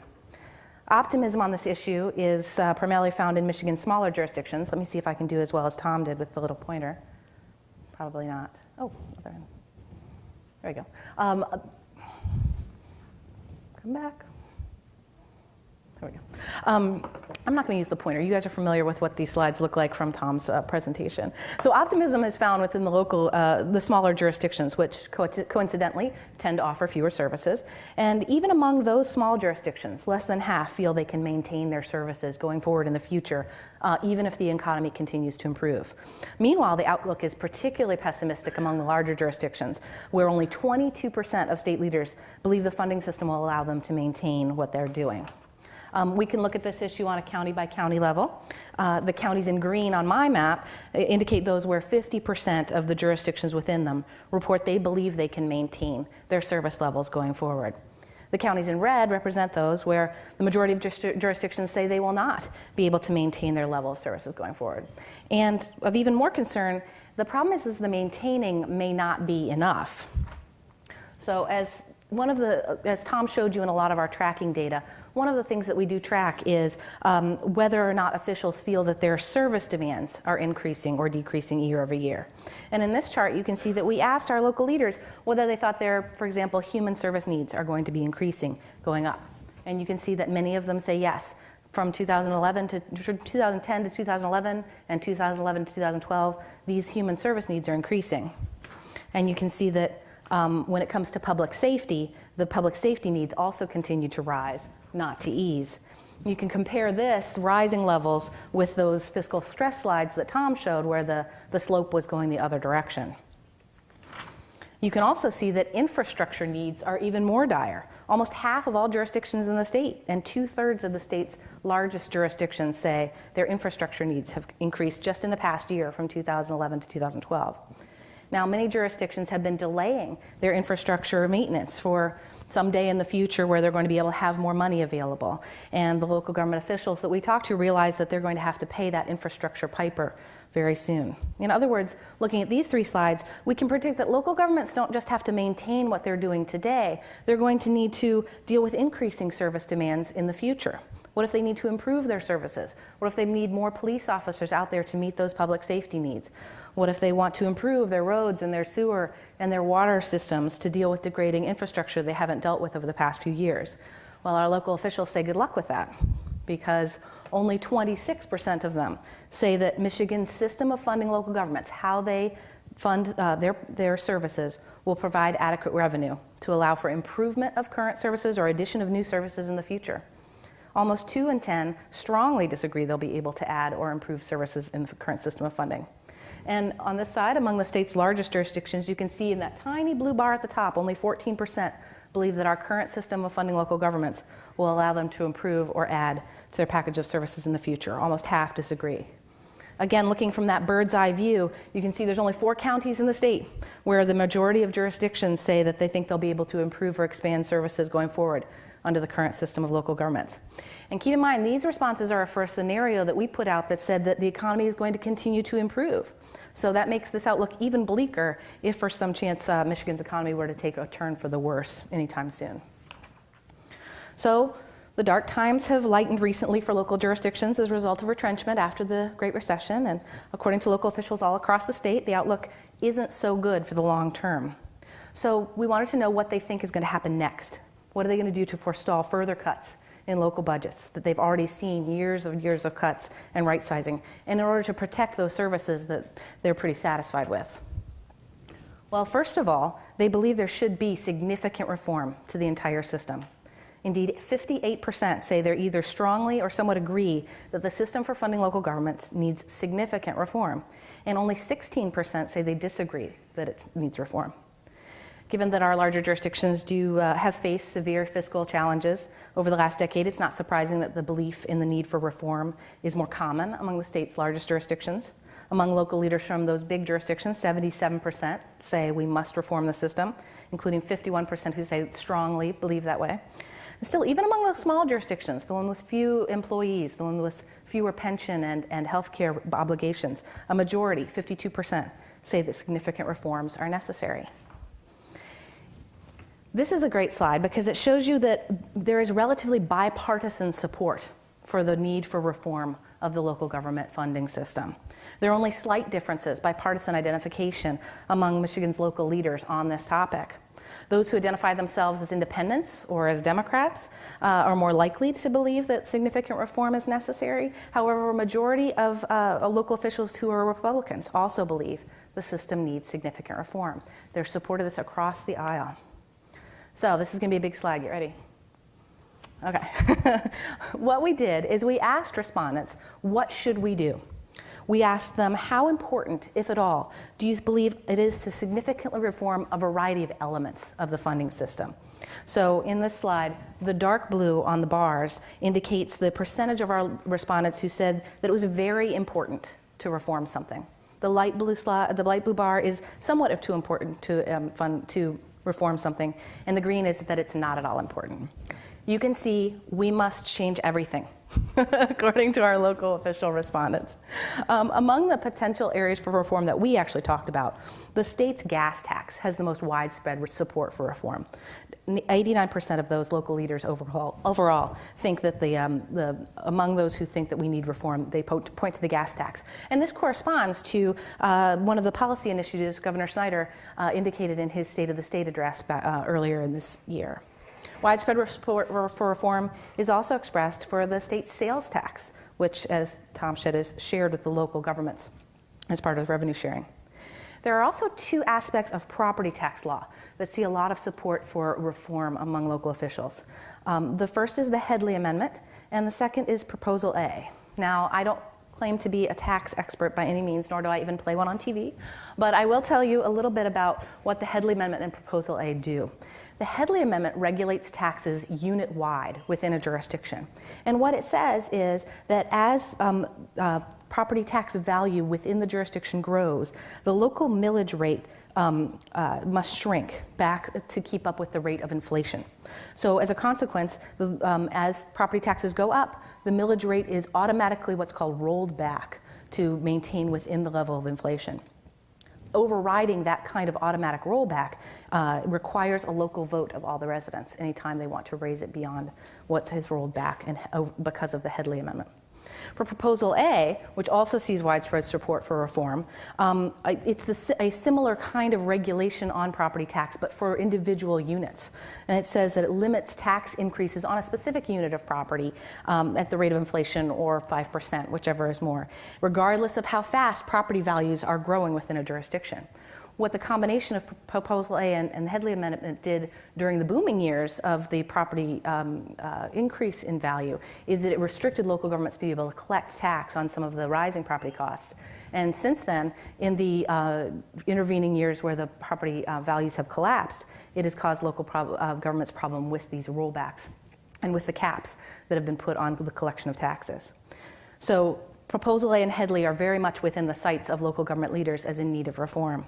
Speaker 4: Optimism on this issue is uh, primarily found in Michigan's smaller jurisdictions. Let me see if I can do as well as Tom did with the little pointer. Probably not. Oh, other end. There we go. Um, uh, come back. There we go. Um, I'm not going to use the pointer. You guys are familiar with what these slides look like from Tom's uh, presentation. So optimism is found within the local, uh, the smaller jurisdictions, which co- coincidentally tend to offer fewer services. And even among those small jurisdictions, less than half feel they can maintain their services going forward in the future, uh, even if the economy continues to improve. Meanwhile, the outlook is particularly pessimistic among the larger jurisdictions, where only 22% of state leaders believe the funding system will allow them to maintain what they're doing. Um, we can look at this issue on a county by county level. Uh, the counties in green on my map uh, indicate those where 50% of the jurisdictions within them report they believe they can maintain their service levels going forward. The counties in red represent those where the majority of jurisdictions say they will not be able to maintain their level of services going forward. And of even more concern, the problem is, is the maintaining may not be enough. So as one of the, as Tom showed you in a lot of our tracking data, one of the things that we do track is um, whether or not officials feel that their service demands are increasing or decreasing year over year. And in this chart, you can see that we asked our local leaders whether they thought their, for example, human service needs are going to be increasing, going up. And you can see that many of them say yes. From 2011 to 2010 to 2011 and 2011 to 2012, these human service needs are increasing. And you can see that um, when it comes to public safety, the public safety needs also continue to rise not to ease. You can compare this rising levels with those fiscal stress slides that Tom showed where the, the slope was going the other direction. You can also see that infrastructure needs are even more dire. Almost half of all jurisdictions in the state and two thirds of the state's largest jurisdictions say their infrastructure needs have increased just in the past year from 2011 to 2012. Now, many jurisdictions have been delaying their infrastructure maintenance for someday in the future where they're going to be able to have more money available. And the local government officials that we talk to realize that they're going to have to pay that infrastructure piper very soon. In other words, looking at these three slides, we can predict that local governments don't just have to maintain what they're doing today, they're going to need to deal with increasing service demands in the future. What if they need to improve their services? What if they need more police officers out there to meet those public safety needs? What if they want to improve their roads and their sewer and their water systems to deal with degrading infrastructure they haven't dealt with over the past few years? Well, our local officials say good luck with that because only 26% of them say that Michigan's system of funding local governments, how they fund uh, their, their services, will provide adequate revenue to allow for improvement of current services or addition of new services in the future. Almost 2 in 10 strongly disagree they'll be able to add or improve services in the current system of funding. And on this side, among the state's largest jurisdictions, you can see in that tiny blue bar at the top, only 14% believe that our current system of funding local governments will allow them to improve or add to their package of services in the future. Almost half disagree. Again, looking from that bird's eye view, you can see there's only four counties in the state where the majority of jurisdictions say that they think they'll be able to improve or expand services going forward under the current system of local governments. And keep in mind, these responses are for a scenario that we put out that said that the economy is going to continue to improve. So that makes this outlook even bleaker if, for some chance, uh, Michigan's economy were to take a turn for the worse anytime soon. So the dark times have lightened recently for local jurisdictions as a result of retrenchment after the Great Recession. And according to local officials all across the state, the outlook isn't so good for the long term. So we wanted to know what they think is going to happen next. What are they going to do to forestall further cuts in local budgets that they've already seen years of years of cuts and right sizing, and in order to protect those services that they're pretty satisfied with? Well, first of all, they believe there should be significant reform to the entire system. Indeed, 58% say they're either strongly or somewhat agree that the system for funding local governments needs significant reform, and only 16% say they disagree that it needs reform. Given that our larger jurisdictions do uh, have faced severe fiscal challenges over the last decade, it's not surprising that the belief in the need for reform is more common among the state's largest jurisdictions. Among local leaders from those big jurisdictions, 77% say we must reform the system, including 51% who say strongly believe that way. And still, even among those small jurisdictions, the one with few employees, the one with fewer pension and, and health care obligations, a majority, 52%, say that significant reforms are necessary. This is a great slide because it shows you that there is relatively bipartisan support for the need for reform of the local government funding system. There are only slight differences, bipartisan identification among Michigan's local leaders on this topic. Those who identify themselves as independents or as Democrats uh, are more likely to believe that significant reform is necessary. However, a majority of uh, local officials who are Republicans also believe the system needs significant reform. There's support of this across the aisle. So this is going to be a big slide. Get ready. Okay. what we did is we asked respondents, what should we do? We asked them, how important, if at all, do you believe it is to significantly reform a variety of elements of the funding system? So in this slide, the dark blue on the bars indicates the percentage of our respondents who said that it was very important to reform something. The light blue, slide, the light blue bar is somewhat of too important to, um, fund, to reform something, and the green is that it's not at all important. You can see we must change everything. according to our local official respondents. Um, among the potential areas for reform that we actually talked about, the state's gas tax has the most widespread support for reform. 89% of those local leaders overall, overall think that the, um, the, among those who think that we need reform, they point, point to the gas tax. And this corresponds to uh, one of the policy initiatives Governor Snyder uh, indicated in his State of the State address uh, earlier in this year. Widespread support for reform is also expressed for the state sales tax, which, as Tom said, is shared with the local governments as part of revenue sharing. There are also two aspects of property tax law that see a lot of support for reform among local officials. Um, the first is the Headlee Amendment, and the second is Proposal A. Now, I don't claim to be a tax expert by any means, nor do I even play one on TV, but I will tell you a little bit about what the Headlee Amendment and Proposal A do. The Headlee Amendment regulates taxes unit wide within a jurisdiction. And what it says is that as um, uh, property tax value within the jurisdiction grows, the local millage rate um, uh, must shrink back to keep up with the rate of inflation. So, as a consequence, the, um, as property taxes go up, the millage rate is automatically what's called rolled back to maintain within the level of inflation overriding that kind of automatic rollback uh, requires a local vote of all the residents anytime they want to raise it beyond what has rolled back and, uh, because of the Headlee Amendment. For Proposal A, which also sees widespread support for reform, um, it's a similar kind of regulation on property tax, but for individual units. And it says that it limits tax increases on a specific unit of property um, at the rate of inflation or 5%, whichever is more, regardless of how fast property values are growing within a jurisdiction. What the combination of Proposal A and, and the Headlee Amendment did during the booming years of the property um, uh, increase in value is that it restricted local governments to be able to collect tax on some of the rising property costs. And since then, in the uh, intervening years where the property uh, values have collapsed, it has caused local prob- uh, governments problem with these rollbacks and with the caps that have been put on the collection of taxes. So Proposal A and Headlee are very much within the sights of local government leaders as in need of reform.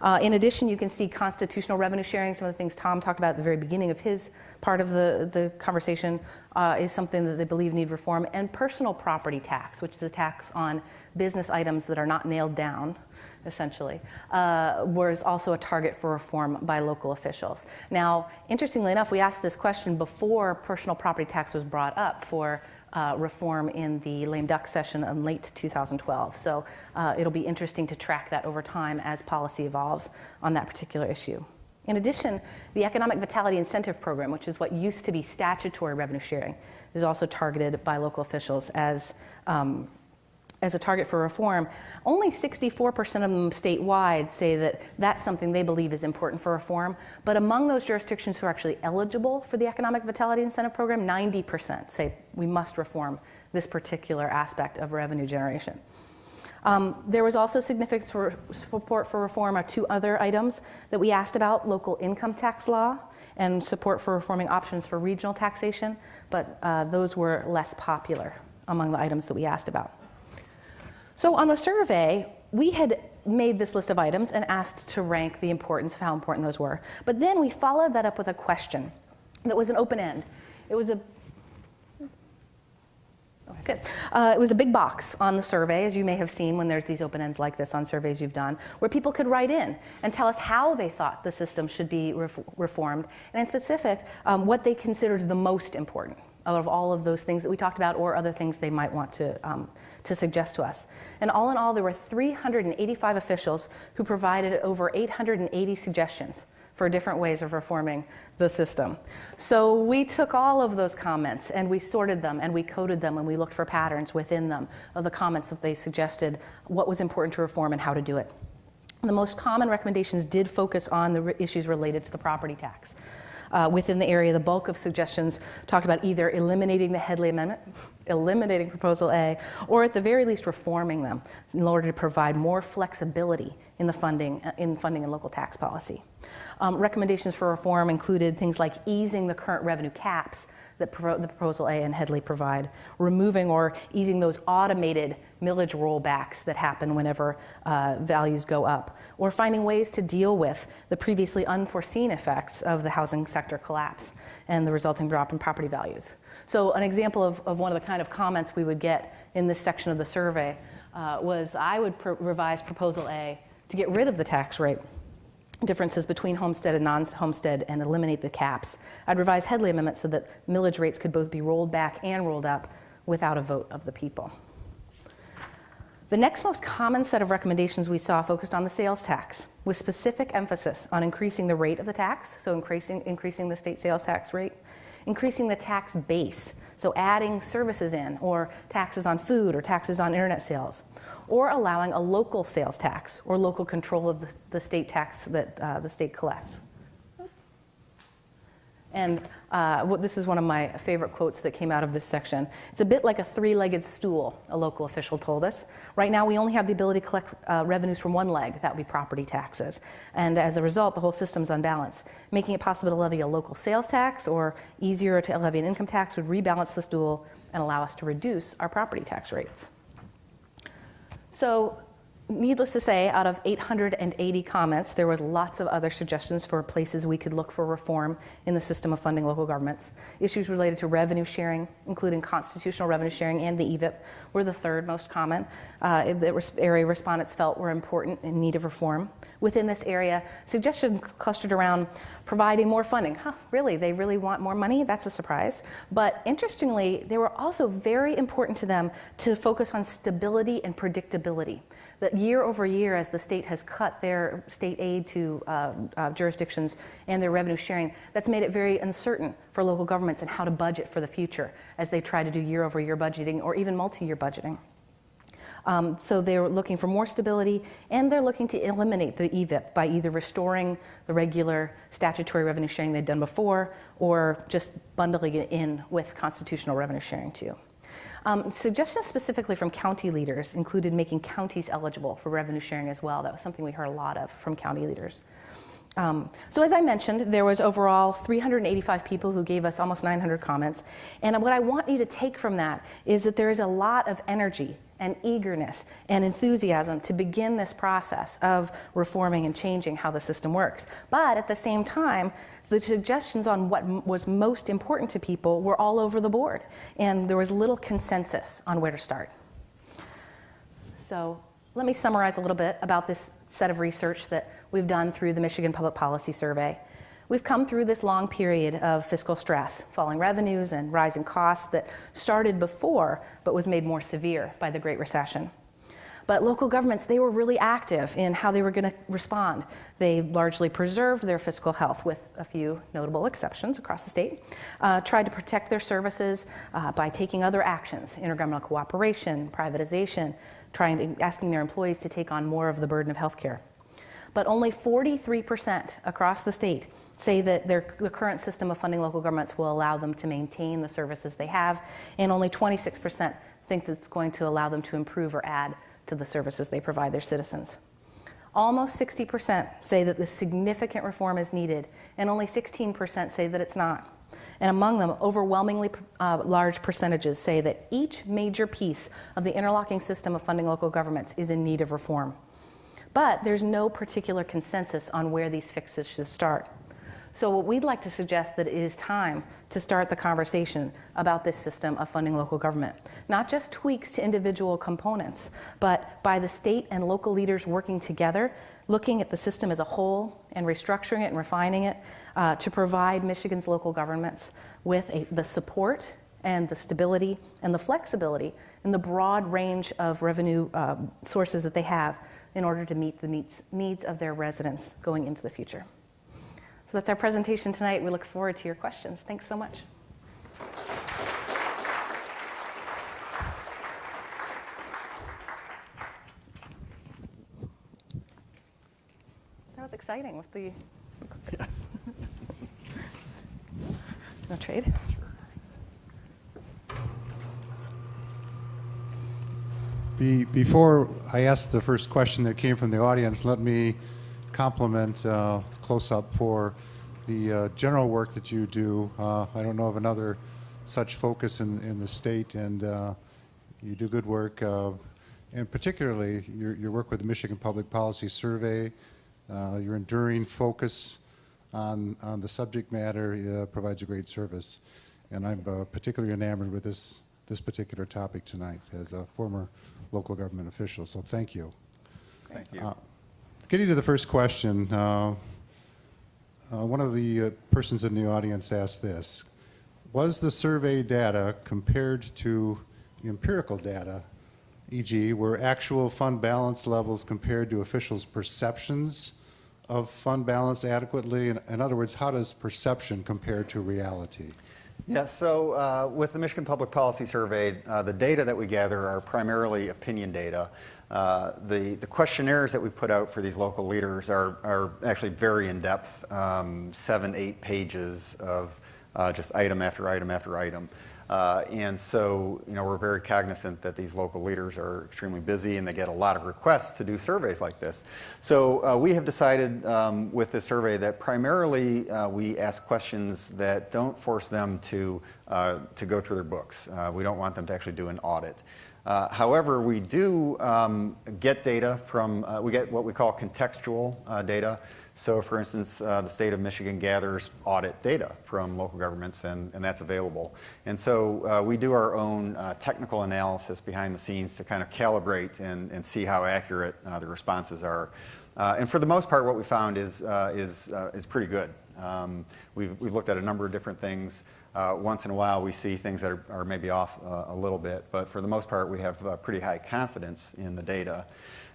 Speaker 4: Uh, in addition, you can see constitutional revenue sharing. Some of the things Tom talked about at the very beginning of his part of the, the conversation uh, is something that they believe need reform. And personal property tax, which is a tax on business items that are not nailed down, essentially, uh, was also a target for reform by local officials. Now, interestingly enough, we asked this question before personal property tax was brought up for uh, reform in the lame duck session in late 2012. So uh, it'll be interesting to track that over time as policy evolves on that particular issue. In addition, the Economic Vitality Incentive Program, which is what used to be statutory revenue sharing, is also targeted by local officials as um, as a target for reform, only 64% of them statewide say that that's something they believe is important for reform. But among those jurisdictions who are actually eligible for the Economic Vitality Incentive Program, 90% say we must reform this particular aspect of revenue generation. Um, there was also significant support for reform of two other items that we asked about local income tax law and support for reforming options for regional taxation, but uh, those were less popular among the items that we asked about. So on the survey, we had made this list of items and asked to rank the importance of how important those were. But then we followed that up with a question that was an open end. It was a Good. Uh, it was a big box on the survey, as you may have seen when there's these open ends like this on surveys you've done, where people could write in and tell us how they thought the system should be ref- reformed, and in specific, um, what they considered the most important out of all of those things that we talked about or other things they might want to, um, to suggest to us. And all in all, there were 385 officials who provided over 880 suggestions for different ways of reforming the system. So we took all of those comments and we sorted them and we coded them and we looked for patterns within them of the comments that they suggested what was important to reform and how to do it. The most common recommendations did focus on the issues related to the property tax uh, within the area, the bulk of suggestions talked about either eliminating the Headlee Amendment, eliminating Proposal A, or at the very least reforming them in order to provide more flexibility in the funding, uh, in funding and local tax policy. Um, recommendations for reform included things like easing the current revenue caps that pro- the Proposal A and Headlee provide, removing or easing those automated millage rollbacks that happen whenever uh, values go up, or finding ways to deal with the previously unforeseen effects of the housing sector collapse and the resulting drop in property values. So, an example of, of one of the kind of comments we would get in this section of the survey uh, was I would pr- revise Proposal A to get rid of the tax rate differences between homestead and non-homestead and eliminate the caps. I'd revise Headlee Amendment so that millage rates could both be rolled back and rolled up without a vote of the people. The next most common set of recommendations we saw focused on the sales tax, with specific emphasis on increasing the rate of the tax, so increasing, increasing the state sales tax rate, increasing the tax base, so adding services in, or taxes on food or taxes on internet sales, or allowing a local sales tax or local control of the, the state tax that uh, the state collects. And uh, this is one of my favorite quotes that came out of this section. It's a bit like a three legged stool, a local official told us. Right now, we only have the ability to collect uh, revenues from one leg, that would be property taxes. And as a result, the whole system's unbalanced. Making it possible to levy a local sales tax or easier to levy an income tax would rebalance the stool and allow us to reduce our property tax rates. So, needless to say, out of 880 comments, there was lots of other suggestions for places we could look for reform in the system of funding local governments. Issues related to revenue sharing, including constitutional revenue sharing and the EVIP, were the third most common. Uh, the area respondents felt were important in need of reform. Within this area, suggestions clustered around providing more funding. Huh, really? They really want more money? That's a surprise. But interestingly, they were also very important to them to focus on stability and predictability that year over year, as the state has cut their state aid to uh, uh, jurisdictions and their revenue sharing, that's made it very uncertain for local governments and how to budget for the future as they try to do year over year budgeting or even multi year budgeting. Um, so they're looking for more stability, and they're looking to eliminate the EVIP by either restoring the regular statutory revenue sharing they'd done before, or just bundling it in with constitutional revenue sharing too. Um, suggestions specifically from county leaders included making counties eligible for revenue sharing as well. That was something we heard a lot of from county leaders. Um, so as I mentioned, there was overall 385 people who gave us almost 900 comments. And what I want you to take from that is that there is a lot of energy and eagerness and enthusiasm to begin this process of reforming and changing how the system works. But at the same time, the suggestions on what was most important to people were all over the board, and there was little consensus on where to start. So let me summarize a little bit about this set of research that we've done through the Michigan Public Policy Survey. We've come through this long period of fiscal stress, falling revenues and rising costs that started before but was made more severe by the Great Recession. But local governments, they were really active in how they were going to respond. They largely preserved their fiscal health, with a few notable exceptions across the state, uh, tried to protect their services uh, by taking other actions intergovernmental cooperation, privatization, trying to, asking their employees to take on more of the burden of healthcare. But only 43% across the state say that their, the current system of funding local governments will allow them to maintain the services they have, and only 26% think that it's going to allow them to improve or add to the services they provide their citizens. Almost 60% say that the significant reform is needed, and only 16% say that it's not. And among them, overwhelmingly uh, large percentages say that each major piece of the interlocking system of funding local governments is in need of reform. But there's no particular consensus on where these fixes should start. So what we'd like to suggest that it is time to start the conversation about this system of funding local government. Not just tweaks to individual components, but by the state and local leaders working together, looking at the system as a whole and restructuring it and refining it uh, to provide Michigan's local governments with a, the support and the stability and the flexibility and the broad range of revenue uh, sources that they have in order to meet the needs, needs of their residents going into the future. So that's our presentation tonight. We look forward to your questions. Thanks so much. That was exciting with the.
Speaker 3: Yes.
Speaker 4: no trade.
Speaker 5: Be, before I ask the first question that came from the audience, let me compliment uh, CLOSUP for the uh, general work that you do. Uh, I don't know of another such focus in, in the state, and uh, you do good work. Uh, and particularly, your, your work with the Michigan Public Policy Survey, uh, your enduring focus on, on the subject matter uh, provides a great service. And I'm uh, particularly enamored with this, this particular topic tonight as a former local government official. So thank you.
Speaker 3: Thank you.
Speaker 5: Getting to the first question, uh, uh, one of the uh, persons in the audience asked this. Was the survey data compared to empirical data, e.g., were actual fund balance levels compared to officials' perceptions of fund balance adequately? In, in other words, how does perception compare to reality?
Speaker 3: Yeah, so uh, with the Michigan Public Policy Survey, uh, the data that we gather are primarily opinion data. Uh, the, the questionnaires that we put out for these local leaders are, are actually very in-depth, um, seven, eight pages of uh, just item after item after item. Uh, and so, you know, we're very cognizant that these local leaders are extremely busy and they get a lot of requests to do surveys like this. So uh, we have decided um, with this survey that primarily uh, we ask questions that don't force them to, uh, to go through their books. Uh, we don't want them to actually do an audit. Uh, however, we do um, get data from, uh, we get what we call contextual uh, data. So for instance, uh, the state of Michigan gathers audit data from local governments and, and that's available. And so uh, we do our own uh, technical analysis behind the scenes to kind of calibrate and, and see how accurate the responses are. and for the most part, what we found is, is, is pretty good. Um, we've, we've looked at a number of different things. Uh, once in a while, we see things that are, are maybe off uh, a little bit, but for the most part, we have uh, pretty high confidence in the data.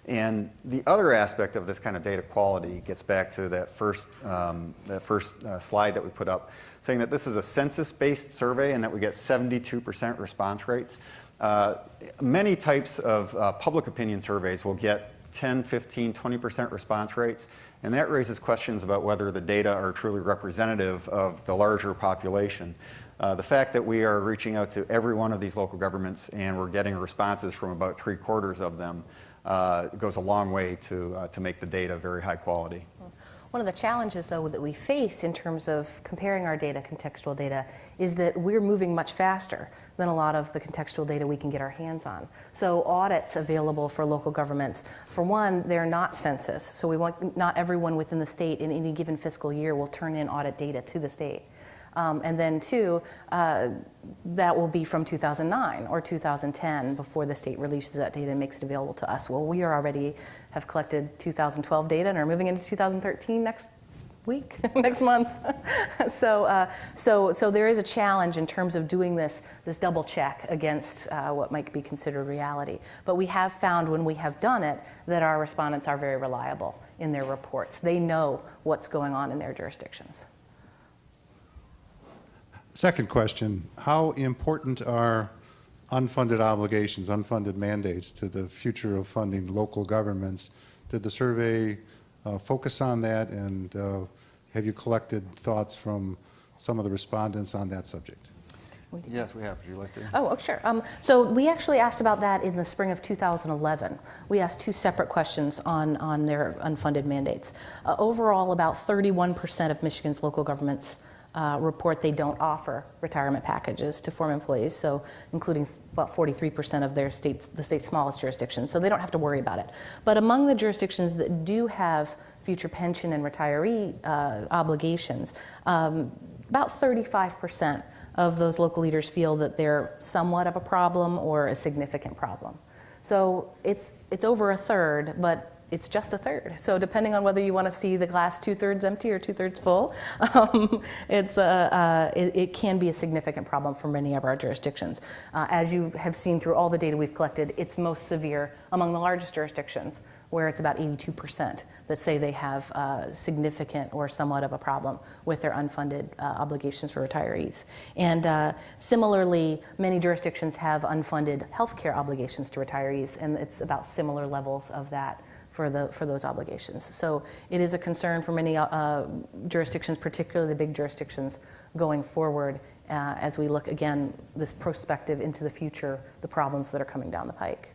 Speaker 3: And the other aspect of this kind of data quality gets back to that first, um, that first uh, slide that we put up, saying that this is a census-based survey and that we get 72% response rates. Uh, many types of uh, public opinion surveys will get 10, 15, 20% response rates, and that raises questions about whether the data are truly representative of the larger population. Uh, the fact that we are reaching out to every one of these local governments and we're getting responses from about three quarters of them uh, goes a long way to, uh, to make the data very high quality.
Speaker 4: One of the challenges, though, that we face in terms of comparing our data, contextual data, is that we're moving much faster than a lot of the contextual data we can get our hands on. So audits available for local governments, for one, they're not census. So we want, not everyone within the state in any given fiscal year will turn in audit data to the state. Um, and then two, uh, that will be from 2009 or 2010 before the state releases that data and makes it available to us. Well, we are already have collected 2012 data and are moving into 2013 next week, next month. so, uh, so, so there is a challenge in terms of doing this, this double check against uh, what might be considered reality. But we have found when we have done it that our respondents are very reliable in their reports. They know what's going on in their jurisdictions.
Speaker 5: Second question, how important are unfunded obligations, unfunded mandates to the future of funding local governments? Did the survey uh, focus on that and uh, have you collected thoughts from some of the respondents on that subject?
Speaker 3: Yes, we have. Would you like to?
Speaker 4: Oh, oh, sure. Um, so we actually asked about that in the spring of 2011. We asked two separate questions on, on their unfunded mandates. Uh, overall, about 31% of Michigan's local governments uh, report they don't offer retirement packages to former employees, so including about 43% of their states, the state's smallest jurisdictions, so they don't have to worry about it. But among the jurisdictions that do have future pension and retiree uh, obligations, um, about 35% of those local leaders feel that they're somewhat of a problem or a significant problem. So it's, it's over a third, but it's just a third. So depending on whether you want to see the glass two thirds empty or two thirds full, um, it's a, uh, it, it, can be a significant problem for many of our jurisdictions. Uh, as you have seen through all the data we've collected, it's most severe among the largest jurisdictions, where it's about 82% that say they have uh, significant or somewhat of a problem with their unfunded uh, obligations for retirees. And uh, similarly, many jurisdictions have unfunded healthcare obligations to retirees, and it's about similar levels of that for, the, for those obligations. So it is a concern for many uh, jurisdictions, particularly the big jurisdictions, going forward uh, as we look again this prospective into the future, the problems that are coming down the pike.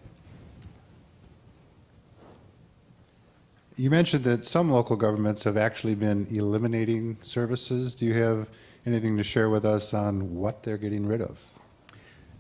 Speaker 5: You mentioned that some local governments have actually been eliminating services. Do you have anything to share with us on what they're getting rid of?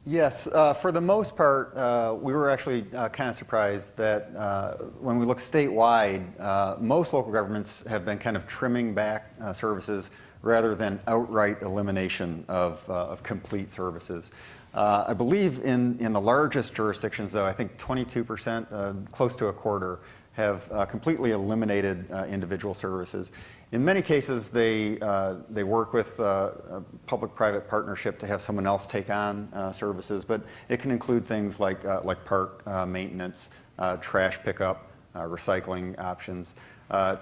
Speaker 3: Yes, uh, for the most part, uh, we were actually uh, kind of surprised that uh, when we look statewide, uh, most local governments have been kind of trimming back uh, services rather than outright elimination of, of complete services. I believe in, in the largest jurisdictions, though, I think 22%, close to a quarter, have completely eliminated individual services. In many cases, they, uh, they work with uh, a public-private partnership to have someone else take on uh, services, but it can include things like, uh, like park uh, maintenance, uh, trash pickup, recycling options.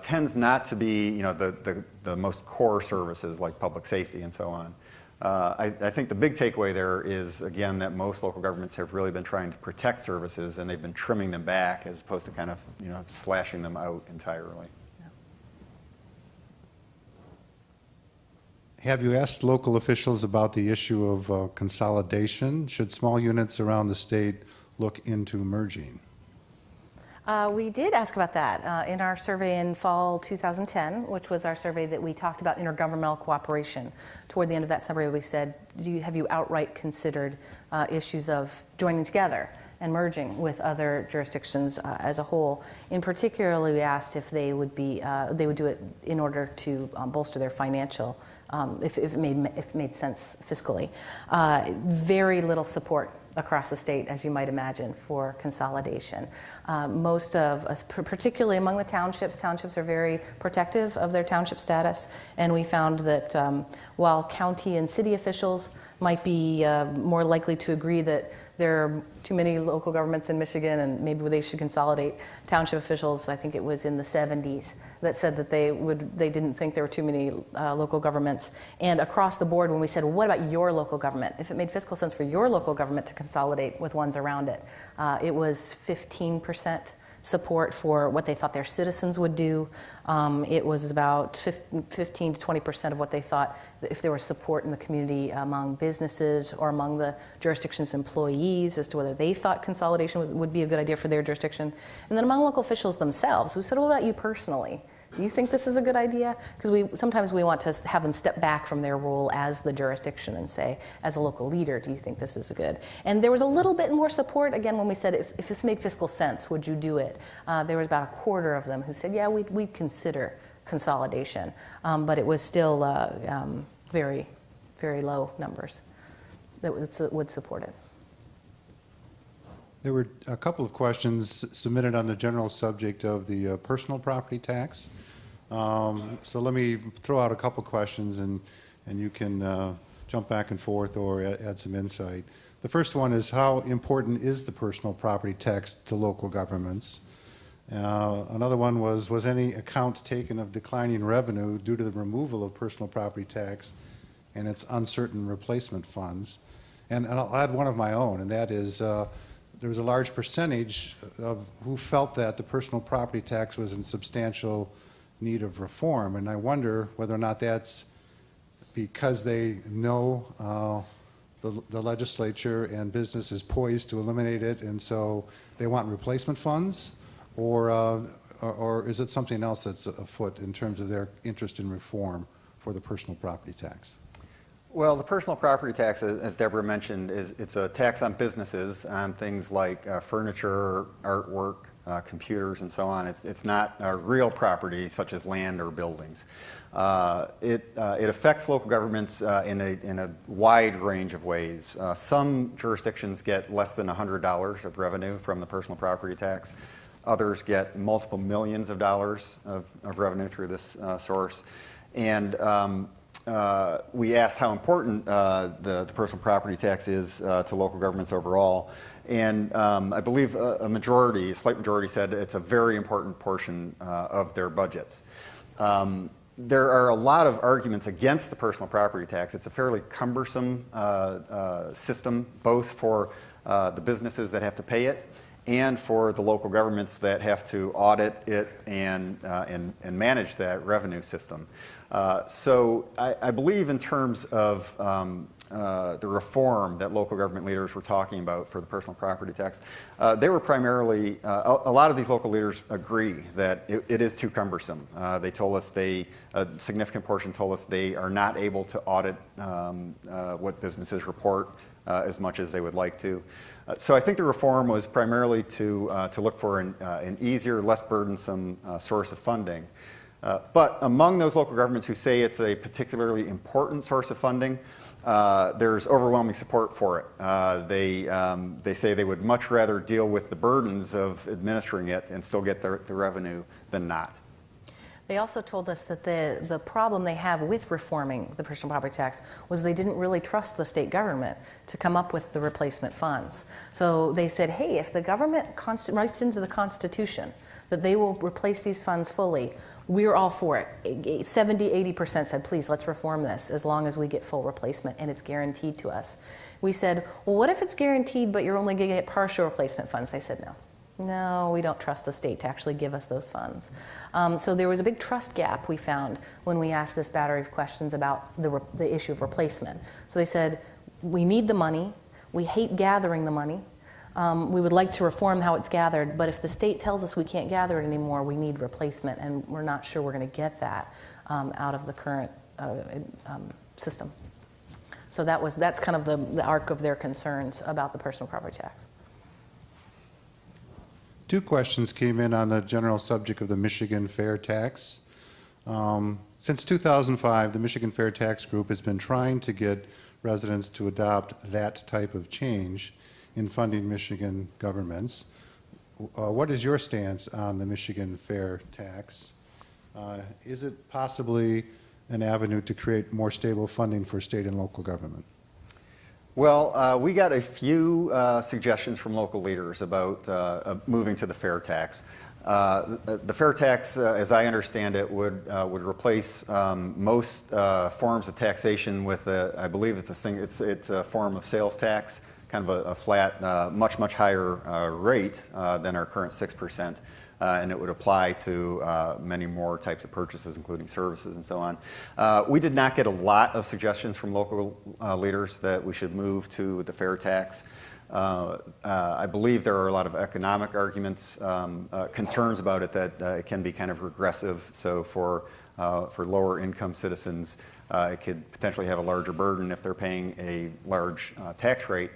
Speaker 3: tends not to be you know, the, the, the, most core services like public safety and so on. I, I think the big takeaway there is, again, that most local governments have really been trying to protect services and they've been trimming them back as opposed to kind of you know, slashing them out entirely.
Speaker 5: Have you asked local officials about the issue of uh, consolidation? Should small units around the state look into merging?
Speaker 4: Uh, we did ask about that uh, in our survey in fall 2010, which was our survey that we talked about intergovernmental cooperation. Toward the end of that survey, we said, do you, have you outright considered uh, issues of joining together and merging with other jurisdictions uh, as a whole? In particular, we asked if they would be, uh, they would do it in order to um, bolster their financial um, if, if, it made, if it made sense fiscally. Uh, very little support across the state, as you might imagine, for consolidation. Um, most of us, particularly among the townships, townships are very protective of their township status, and we found that um, while county and city officials might be uh, more likely to agree that there are too many local governments in Michigan and maybe they should consolidate. Township officials, I think it was in the 70s, that said that they would they didn't think there were too many uh, local governments. And across the board, when we said, well, what about your local government? If it made fiscal sense for your local government to consolidate with ones around it. Uh, it was 15% support for what they thought their citizens would do. Um, it was about 15 to 20 percent of what they thought if there was support in the community among businesses or among the jurisdiction's employees as to whether they thought consolidation was, would be a good idea for their jurisdiction. And then among local officials themselves, who said, what about you personally? Do you think this is a good idea? Because we sometimes we want to have them step back from their role as the jurisdiction and say, as a local leader, do you think this is good? And there was a little bit more support again when we said, if, if this made fiscal sense, would you do it? Uh, there was about a quarter of them who said, yeah, we'd, we'd consider consolidation, um, but it was still uh, um, very, very low numbers that would, would support it.
Speaker 5: There were a couple of questions submitted on the general subject of the uh, personal property tax. Um, so let me throw out a couple questions and, and you can uh, jump back and forth or add some insight. The first one is how important is the personal property tax to local governments? Uh, another one was, was any account taken of declining revenue due to the removal of personal property tax and its uncertain replacement funds? And, and I'll add one of my own, and that is uh, there was a large percentage of who felt that the personal property tax was in substantial need of reform. And I wonder whether or not that's because they know uh, the, the, legislature and business is poised to eliminate it, and so they want replacement funds, or, uh, or, or, is it something else that's afoot in terms of their interest in reform for the personal property tax?
Speaker 3: Well, the personal property tax, as Deborah mentioned, is it's a tax on businesses on things like uh, furniture, artwork, uh, computers, and so on. It's, it's not real property such as land or buildings. Uh, it, uh, it affects local governments uh, in, a, in a wide range of ways. Some jurisdictions get less than $100 of revenue from the personal property tax. Others get multiple millions of dollars of, of revenue through this source. And um, uh, we asked how important uh, the, the, personal property tax is uh, to local governments overall. And um, I believe a, a, majority, a slight majority said it's a very important portion uh, of their budgets. Um, there are a lot of arguments against the personal property tax. It's a fairly cumbersome uh, uh, system, both for the businesses that have to pay it and for the local governments that have to audit it and, and, and manage that revenue system. Uh, so I, I, believe in terms of um, uh, the reform that local government leaders were talking about for the personal property tax, uh, they were primarily, uh, a, a, lot of these local leaders agree that it, it is too cumbersome. Uh, they told us they, a significant portion told us they are not able to audit um, what businesses report as much as they would like to. so I think the reform was primarily to, to look for an, an easier, less burdensome source of funding. Uh, but among those local governments who say it's a particularly important source of funding, uh, there's overwhelming support for it. Uh, they, um, they say they would much rather deal with the burdens of administering it and still get the, the revenue than not.
Speaker 4: They also told us that the, the problem they have with reforming the personal property tax was they didn't really trust the state government to come up with the replacement funds. So they said, hey, if the government writes into the Constitution that they will replace these funds fully, we're all for it. 70, 80% said, please, let's reform this as long as we get full replacement and it's guaranteed to us. We said, well, what if it's guaranteed but you're only going to get partial replacement funds? They said, no. No, we don't trust the state to actually give us those funds. Um, so there was a big trust gap we found when we asked this battery of questions about the, the issue of replacement. So they said, we need the money, we hate gathering the money, um, we would like to reform how it's gathered, but if the state tells us we can't gather it anymore, we need replacement, and we're not sure we're going to get that um, out of the current uh, um, system. So that was that's kind of the, the arc of their concerns about the personal property tax.
Speaker 5: Two questions came in on the general subject of the Michigan Fair Tax. Um, since 2005, the Michigan Fair Tax Group has been trying to get residents to adopt that type of change in funding Michigan governments. Uh, what is your stance on the Michigan fair tax? Uh, is it possibly an avenue to create more stable funding for state and local government?
Speaker 3: Well, uh, we got a few uh, suggestions from local leaders about uh, moving to the fair tax. Uh, the fair tax, as I understand it, would would replace um, most forms of taxation with, a, I believe it's a, thing, it's, it's a form of sales tax kind of a, a flat, uh, much, much higher uh, rate uh, than our current 6%. Uh, and it would apply to uh, many more types of purchases, including services and so on. We did not get a lot of suggestions from local leaders that we should move to the fair tax. Uh, uh, I believe there are a lot of economic arguments, um, uh, concerns about it that it can be kind of regressive. So for, for lower income citizens, it could potentially have a larger burden if they're paying a large tax rate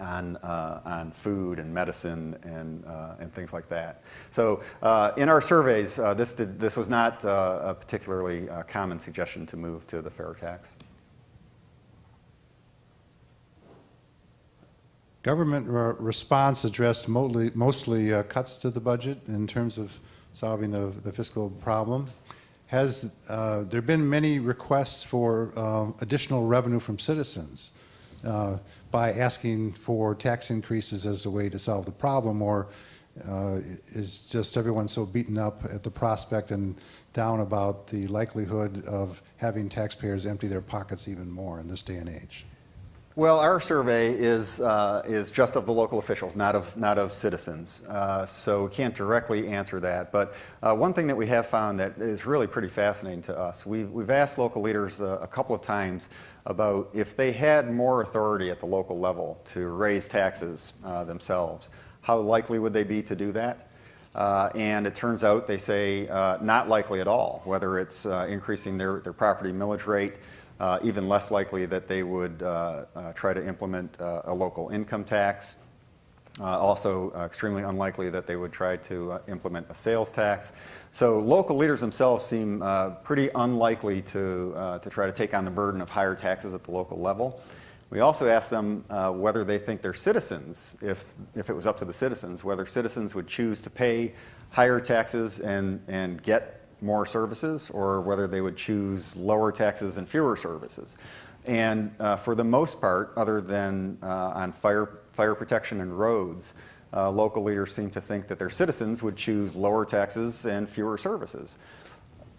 Speaker 3: on, uh, on food and medicine and, uh, and things like that. So uh, in our surveys, uh, this, did, this was not uh, a particularly uh, common suggestion to move to the fair tax.
Speaker 5: Government re- response addressed mostly, mostly cuts to the budget in terms of solving the, the fiscal problem. Has there been many requests for additional revenue from citizens uh, by asking for tax increases as a way to solve the problem, or uh, is just everyone so beaten up at the prospect and down about the likelihood of having taxpayers empty their pockets even more in this day and age?
Speaker 3: Well, our survey is, uh, is just of the local officials, not of, not of citizens. Uh, so we can't directly answer that. But uh, one thing that we have found that is really pretty fascinating to us, we've, we've asked local leaders uh, a couple of times about if they had more authority at the local level to raise taxes uh, themselves, how likely would they be to do that? Uh, and it turns out they say uh, not likely at all, whether it's uh, increasing their, their property millage rate, uh, even less likely that they would uh, try to implement a local income tax. Also, extremely unlikely that they would try to implement a sales tax. So, local leaders themselves seem uh, pretty unlikely to, uh, to try to take on the burden of higher taxes at the local level. We also asked them uh, whether they think their citizens, if, if it was up to the citizens, whether citizens would choose to pay higher taxes and, and get more services or whether they would choose lower taxes and fewer services. And uh, for the most part, other than uh, on fire, fire protection and roads, uh, local leaders seem to think that their citizens would choose lower taxes and fewer services.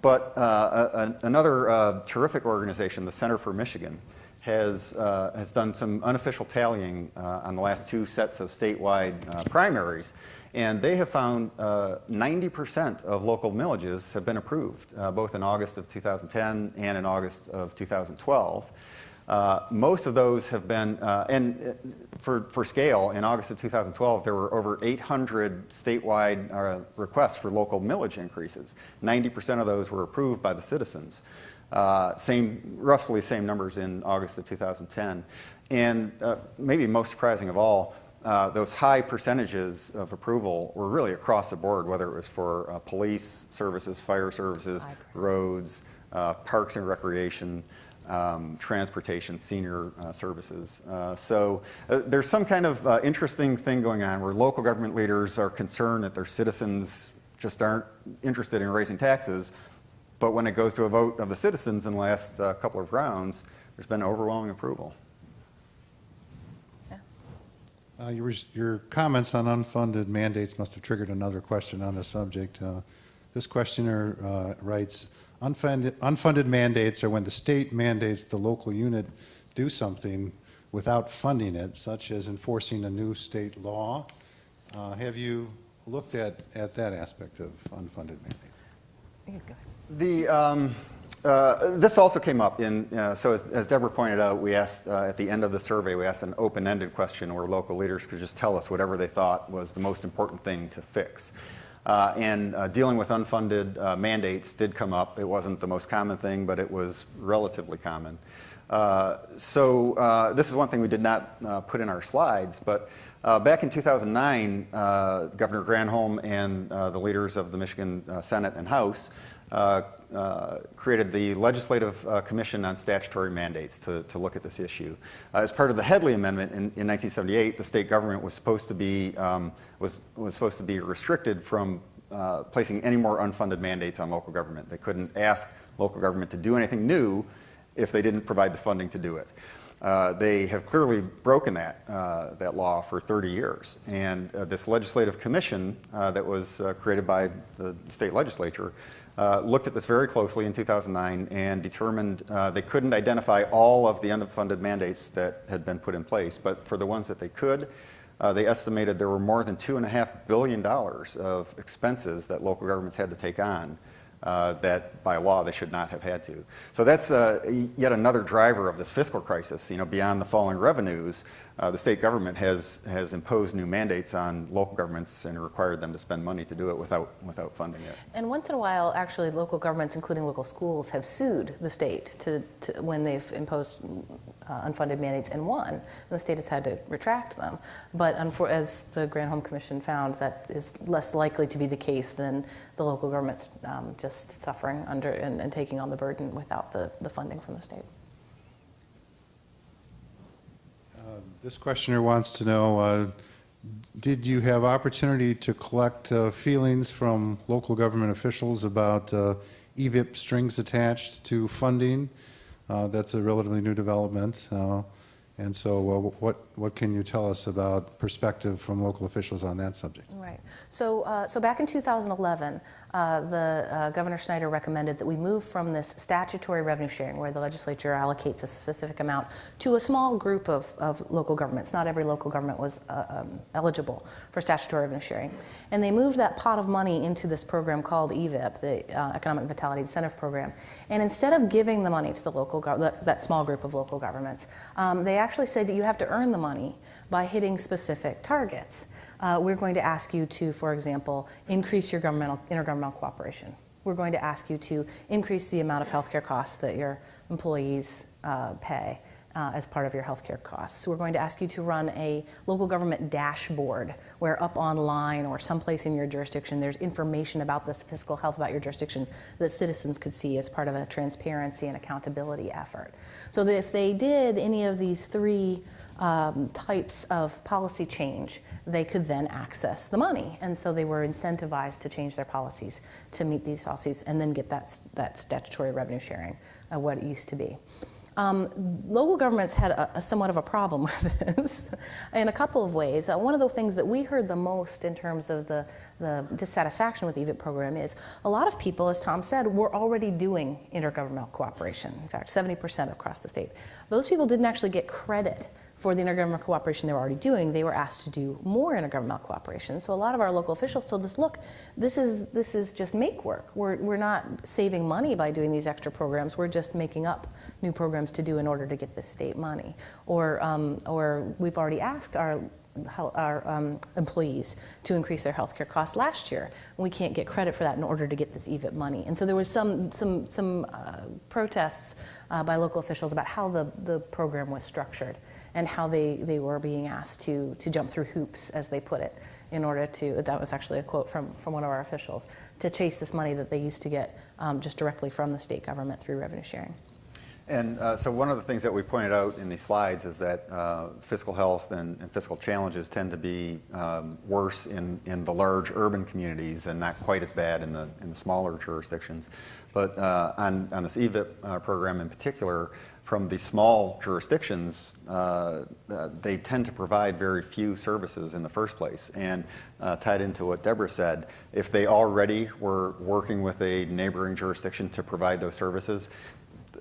Speaker 3: But uh, a, another uh, terrific organization, the Center for Michigan, has, uh, has done some unofficial tallying uh, on the last two sets of statewide uh, primaries, and they have found 90% of local millages have been approved, uh, both in August of 2010 and in August of 2012. Uh, most of those have been, uh, and uh, for, for scale, in August of 2012, there were over 800 statewide uh, requests for local millage increases. 90% of those were approved by the citizens. Uh, same, roughly same numbers in August of 2010. And uh, maybe most surprising of all, uh, those high percentages of approval were really across the board, whether it was for uh, police services, fire services, roads, uh, parks and recreation, um, transportation, senior uh, services. Uh, so uh, there's some kind of uh, interesting thing going on where local government leaders are concerned that their citizens just aren't interested in raising taxes. But when it goes to a vote of the citizens in the last uh, couple of rounds, there's been overwhelming approval.
Speaker 5: Uh, your, your comments on unfunded mandates must have triggered another question on the subject. This questioner writes, unfunded, unfunded mandates are when the state mandates the local unit do something without funding it, such as enforcing a new state law. Uh, have you looked at, at that aspect of unfunded mandates?
Speaker 4: You can go ahead.
Speaker 3: The, um, uh, this also came up in, uh, so as, as Deborah pointed out, we asked uh, at the end of the survey, we asked an open-ended question where local leaders could just tell us whatever they thought was the most important thing to fix. Uh, and uh, dealing with unfunded uh, mandates did come up. It wasn't the most common thing, but it was relatively common. Uh, so uh, this is one thing we did not uh, put in our slides, but back in 2009, uh, Governor Granholm and the leaders of the Michigan Senate and House created the Legislative Commission on Statutory Mandates to, to look at this issue. As part of the Headlee Amendment in, in 1978, the state government was supposed to be, um, was, was supposed to be restricted from uh, placing any more unfunded mandates on local government. They couldn't ask local government to do anything new if they didn't provide the funding to do it. Uh, they have clearly broken that, uh, that law for 30 years. And uh, this legislative commission uh, that was uh, created by the state legislature uh, looked at this very closely in 2009 and determined they couldn't identify all of the unfunded mandates that had been put in place, but for the ones that they could, uh, they estimated there were more than $2.5 billion of expenses that local governments had to take on uh, that by law they should not have had to. So that's uh, yet another driver of this fiscal crisis. You know, beyond the falling revenues, uh, the state government has, has imposed new mandates on local governments and required them to spend money to do it without, without funding it.
Speaker 4: And once in a while, actually, local governments, including local schools, have sued the state to, to when they've imposed uh, unfunded mandates and won. And the state has had to retract them. But as the Granholm Commission found, that is less likely to be the case than the local governments um, just suffering under and, and taking on the burden without the, the funding from the state.
Speaker 5: This questioner wants to know, uh, did you have opportunity to collect uh, feelings from local government officials about uh, EVIP strings attached to funding? Uh, That's a relatively new development. uh, And so uh, what, what can you tell us about perspective from local officials on that subject?
Speaker 4: Right. So, so back in 2011, uh, the uh, Governor Snyder recommended that we move from this statutory revenue sharing, where the legislature allocates a specific amount, to a small group of, of local governments. Not every local government was uh, um, eligible for statutory revenue sharing, and they moved that pot of money into this program called EVIP, the uh, Economic Vitality Incentive Program. And instead of giving the money to the local that, that small group of local governments, um, they actually said that you have to earn the money by hitting specific targets. Uh, we're going to ask you to, for example, increase your governmental, intergovernmental cooperation. We're going to ask you to increase the amount of healthcare costs that your employees uh, pay uh, as part of your healthcare costs. We're going to ask you to run a local government dashboard where up online or someplace in your jurisdiction there's information about this fiscal health about your jurisdiction that citizens could see as part of a transparency and accountability effort. So that if they did any of these three um, types of policy change, they could then access the money. And so they were incentivized to change their policies to meet these policies and then get that, that statutory revenue sharing, uh, what it used to be. Um, local governments had a, a somewhat of a problem with this in a couple of ways. Uh, one of the things that we heard the most in terms of the, the dissatisfaction with the EVIP program is a lot of people, as Tom said, were already doing intergovernmental cooperation. In fact, 70% across the state. Those people didn't actually get credit for the intergovernmental cooperation they were already doing, they were asked to do more intergovernmental cooperation. So a lot of our local officials told us, look, this is, this is just make work. We're, we're not saving money by doing these extra programs. We're just making up new programs to do in order to get this state money. Or, um, or we've already asked our our um, employees to increase their health care costs last year. We can't get credit for that in order to get this EVIP money. And so there was some, some, some uh, protests uh, by local officials about how the, the program was structured and how they, they were being asked to, to jump through hoops, as they put it, in order to, that was actually a quote from, from one of our officials, to chase this money that they used to get um, just directly from the state government through revenue sharing.
Speaker 3: And uh, so one of the things that we pointed out in these slides is that uh, fiscal health and, and, fiscal challenges tend to be um, worse in, in the large urban communities and not quite as bad in the, in the smaller jurisdictions. But uh, on, on this EVIP uh, program in particular, from the small jurisdictions, uh, uh, they tend to provide very few services in the first place. And tied into what Deborah said, if they already were working with a neighboring jurisdiction to provide those services,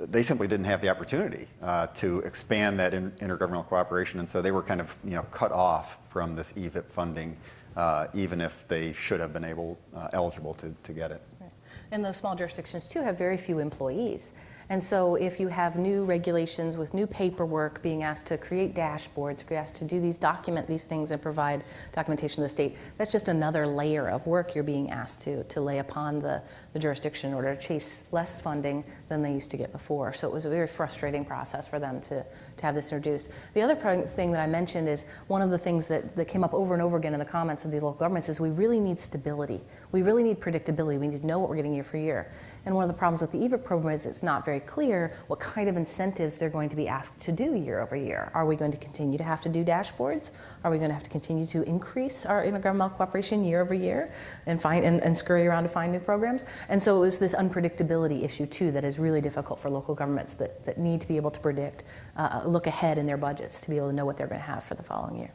Speaker 3: they simply didn't have the opportunity uh, to expand that in, intergovernmental cooperation, and so they were kind of you know cut off from this EVIP funding, uh, even if they should have been able uh, eligible to, to get it.
Speaker 4: Right. And those small jurisdictions too have very few employees. And so if you have new regulations with new paperwork being asked to create dashboards, being asked to do these, document these things and provide documentation to the state, that's just another layer of work you're being asked to, to lay upon the, the jurisdiction in order to chase less funding than they used to get before. So it was a very frustrating process for them to, to have this introduced. The other thing that I mentioned is one of the things that, that came up over and over again in the comments of these local governments is we really need stability. We really need predictability. We need to know what we're getting year for year. And one of the problems with the EVIP program is it's not very clear what kind of incentives they're going to be asked to do year over year. Are we going to continue to have to do dashboards? Are we going to have to continue to increase our intergovernmental cooperation year over year and find and, and scurry around to find new programs? And so it was this unpredictability issue too that is really difficult for local governments that, that need to be able to predict, uh, look ahead in their budgets to be able to know what they're going to have for the following year.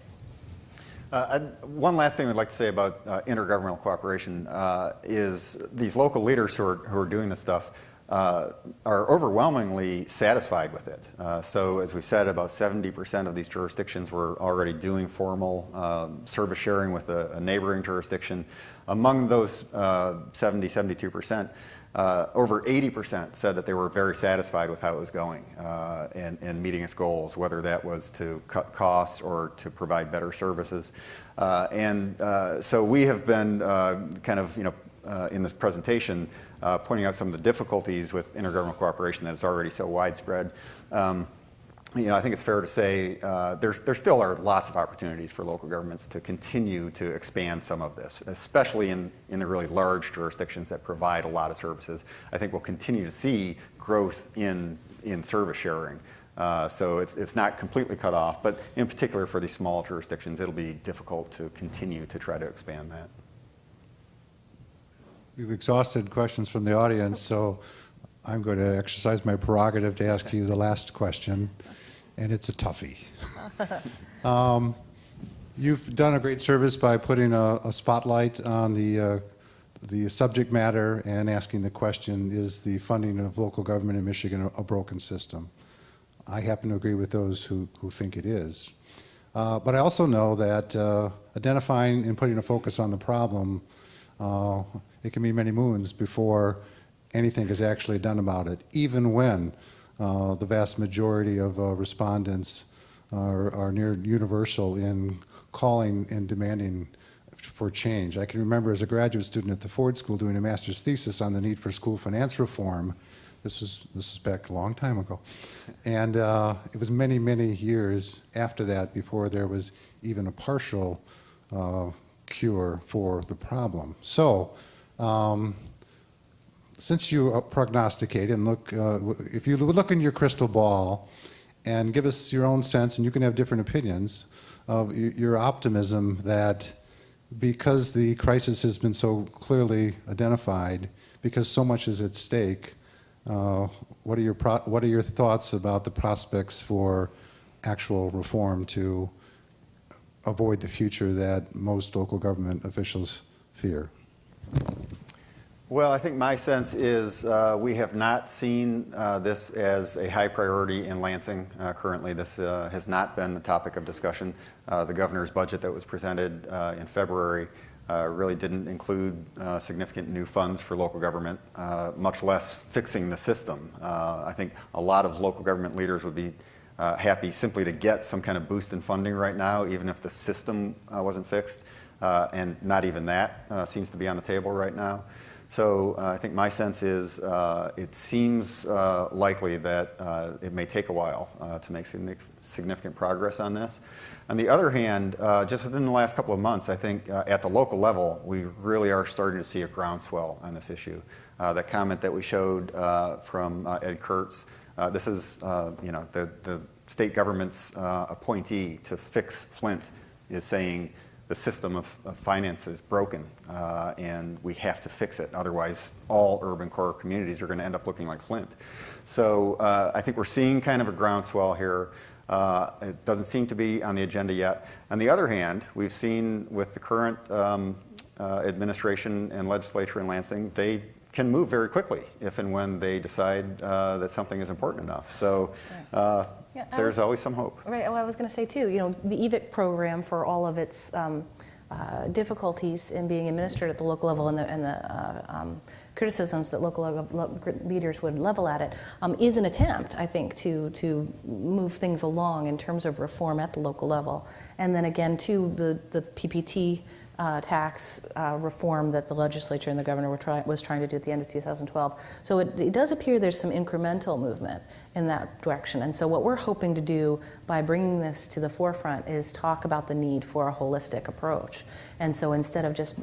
Speaker 3: Uh, One last thing I'd like to say about uh, intergovernmental cooperation uh, is these local leaders who are, who are doing this stuff uh, are overwhelmingly satisfied with it. Uh, So as we said, about 70% of these jurisdictions were already doing formal um, service sharing with a a neighboring jurisdiction. Among those uh, 70, 72%, uh, over 80% said that they were very satisfied with how it was going uh, and, and meeting its goals, whether that was to cut costs or to provide better services. Uh, and uh, so we have been uh, kind of, you know, uh, in this presentation, pointing out some of the difficulties with intergovernmental cooperation that is already so widespread. Um, you know, I think it's fair to say uh, there still are lots of opportunities for local governments to continue to expand some of this, especially in, in the really large jurisdictions that provide a lot of services. I think we'll continue to see growth in, in service sharing. Uh, so it's, it's not completely cut off, but in particular for these small jurisdictions, it'll be difficult to continue to try to expand that.
Speaker 5: We've exhausted questions from the audience, so I'm going to exercise my prerogative to ask you the last question, and it's a toughie. Um, You've done a great service by putting a a spotlight on the, uh, the subject matter and asking the question, is the funding of local government in Michigan a- a broken system? I happen to agree with those who, who think it is. Uh, But I also know that uh, identifying and putting a focus on the problem, uh, it can be many moons before anything is actually done about it, even when uh, the vast majority of uh, respondents are, are near universal in calling and demanding for change. I can remember as a graduate student at the Ford School doing a master's thesis on the need for school finance reform. This was this was back a long time ago, and uh, it was many many years after that before there was even a partial uh, cure for the problem. So. Um, since you prognosticate and look, uh, if you look in your crystal ball and give us your own sense, and you can have different opinions of your optimism that because the crisis has been so clearly identified, because so much is at stake, uh, what are your what are your thoughts about the prospects for actual reform to avoid the future that most local government officials fear?
Speaker 3: Well, I think my sense is uh, we have not seen uh, this as a high priority in Lansing uh, currently. This uh, has not been the topic of discussion. Uh, the governor's budget that was presented uh, in February really didn't include significant new funds for local government, much less fixing the system. I think a lot of local government leaders would be happy simply to get some kind of boost in funding right now, even if the system wasn't fixed. And not even that seems to be on the table right now. So uh, I think my sense is uh, it seems uh, likely that uh, it may take a while uh, to make significant progress on this. On the other hand, uh, just within the last couple of months, I think at the local level, we really are starting to see a groundswell on this issue. That comment that we showed from Ed Kurtz, this is you know the, the state government's appointee to fix Flint is saying the system of, of finance is broken uh, and we have to fix it. Otherwise, all urban core communities are going to end up looking like Flint. So uh, I think we're seeing kind of a groundswell here. Uh, it doesn't seem to be on the agenda yet. On the other hand, we've seen with the current um, uh, administration and legislature in Lansing, they can move very quickly if and when they decide uh, that something is important enough. So uh,
Speaker 4: Yeah,
Speaker 3: there's
Speaker 4: was-
Speaker 3: always some hope.
Speaker 4: Right, well, I was going to say too, you know, the EVIP program for all of its um, uh, difficulties in being administered at the local level and the, and the uh, um, criticisms that local leaders would level at it um, is an attempt, I think, to, to move things along in terms of reform at the local level. And then again, too, the, the PPT uh, tax uh, reform that the legislature and the governor were try, was trying to do at the end of 2012. So it, it does appear there's some incremental movement in that direction. And so what we're hoping to do by bringing this to the forefront is talk about the need for a holistic approach. And so instead of just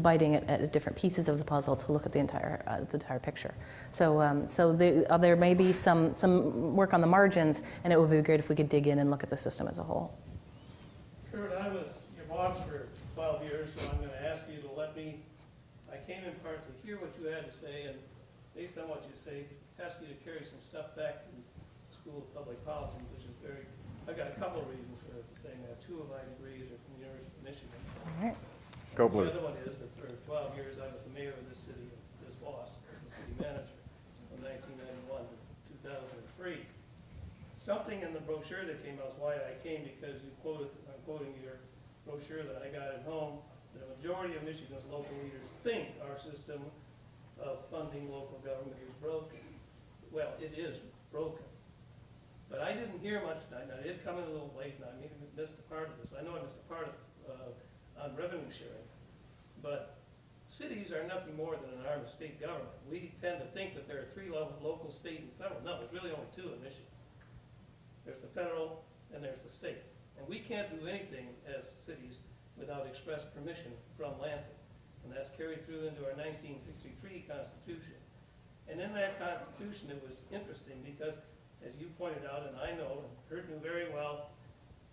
Speaker 4: biting at, at different pieces of the puzzle, to look at the entire uh, the entire picture. So um, so the, uh, there may be some some work on the margins, and it would be great if we could dig in and look at the system as a whole.
Speaker 6: Kurt, I was your boss for 12 years, so I'm going to ask you to let me, I came in part to hear what you had to say, and based on what you say, ask you to carry some stuff back to the School of Public Policy, which is very, I've got a couple of reasons for saying that. Two of my degrees are from the University of
Speaker 3: Go Blue.
Speaker 6: The other one is that for 12 years, I was the mayor of this city, this boss, the city manager, from 1991 to 2003. Something in the brochure that came out, is why I came, because you quoted, I'm quoting your brochure that I got at home, The majority of Michigan's local leaders think our system of funding local government is broken. Well, it is broken. But I didn't hear much tonight, I did come in a little late, and I missed a part of this. I know I missed a part of, uh, on revenue sharing. But cities are nothing more than an arm of state government. We tend to think that there are three levels, local, state, and federal. No, there's really only two in Michigan. There's the federal and there's the state. And we can't do anything as cities without express permission from Lansing. And that's carried through into our 1963 Constitution. And in that Constitution, it was interesting because, as you pointed out, and I know, and Kurt knew very well,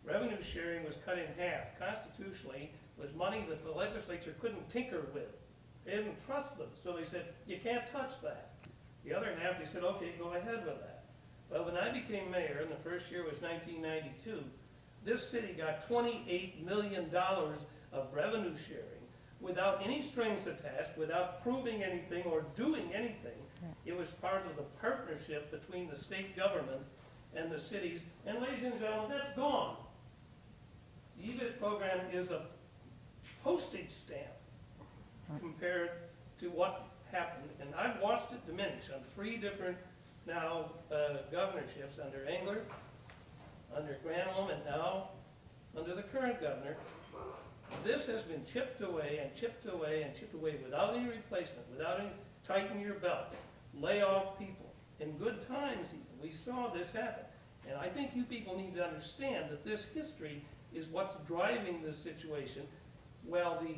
Speaker 6: revenue sharing was cut in half. Constitutionally, was money that the legislature couldn't tinker with. They didn't trust them, so they said, you can't touch that. The other half, they said, okay, go ahead with that. Well, when I became mayor, and the first year was 1992, this city got $28 million of revenue sharing without any strings attached, without proving anything or doing anything. It was part of the partnership between the state government and the cities. And ladies and gentlemen, that's gone. The EVIP program is a postage stamp compared to what happened. And I've watched it diminish on three different now uh, governorships under Engler, under Granholm, and now under the current governor. This has been chipped away and chipped away and chipped away without any replacement, without any tightening your belt, lay off people. In good times even, we saw this happen. And I think you people need to understand that this history is what's driving this situation. Well, the,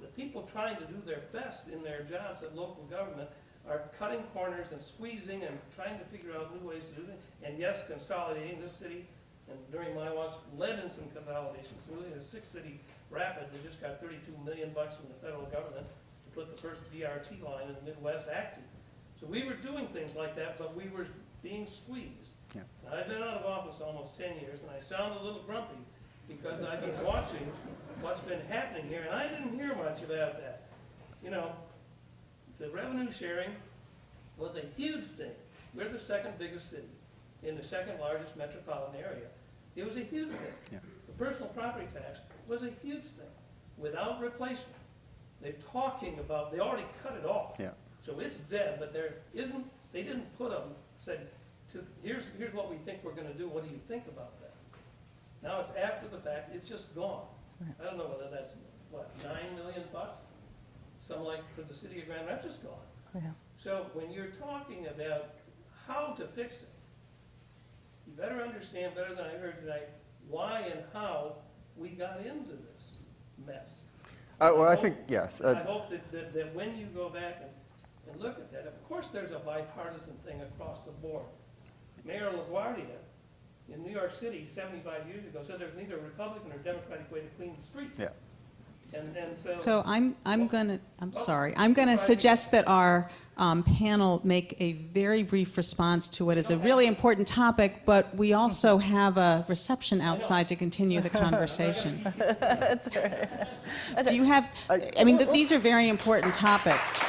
Speaker 6: the people trying to do their best in their jobs at local government are cutting corners and squeezing and trying to figure out new ways to do things. And yes, consolidating this city, and during my watch, led in some consolidations. So really, the six-city rapid, they just got 32 million bucks from the federal government to put the first BRT line in the Midwest active. So we were doing things like that, but we were being squeezed.
Speaker 3: Yeah.
Speaker 6: Now, I've been out of office almost 10 years, and I sound a little grumpy because I've been watching what's been happening here, and I didn't hear much about that. You know, the revenue sharing was a huge thing. We're the second biggest city in the second largest metropolitan area. It was a huge thing.
Speaker 3: Yeah.
Speaker 6: The personal property tax was a huge thing, without replacement. They're talking about, they already cut it off.
Speaker 3: Yeah.
Speaker 6: So it's dead, but there isn't, they didn't put them, said, to, here's, here's what we think we're gonna do, what do you think about that? Now it's after the fact, it's just gone. I don't know whether that's, what, nine million bucks? Something like for the city of Grand Rapids, just gone.
Speaker 4: Yeah.
Speaker 6: So when you're talking about how to fix it, you better understand better than I heard tonight, why and how we got into this mess.
Speaker 3: Uh, well, I think, yes.
Speaker 6: I
Speaker 3: uh,
Speaker 6: hope that, that, that when you go back and, and look at that, of course, there's a bipartisan thing across the board. Mayor LaGuardia in New York City seventy-five years ago said there's neither a Republican or Democratic way to clean the streets.
Speaker 3: Yeah.
Speaker 6: And, and so.
Speaker 2: So I'm, I'm going to, I'm
Speaker 6: Oh,
Speaker 2: sorry, I'm going to suggest that our um, panel make a very brief response to what is a really important topic, but we also have a reception outside to continue the conversation.
Speaker 4: That's all right. That's
Speaker 2: Do you have, I mean, th- these are very important topics,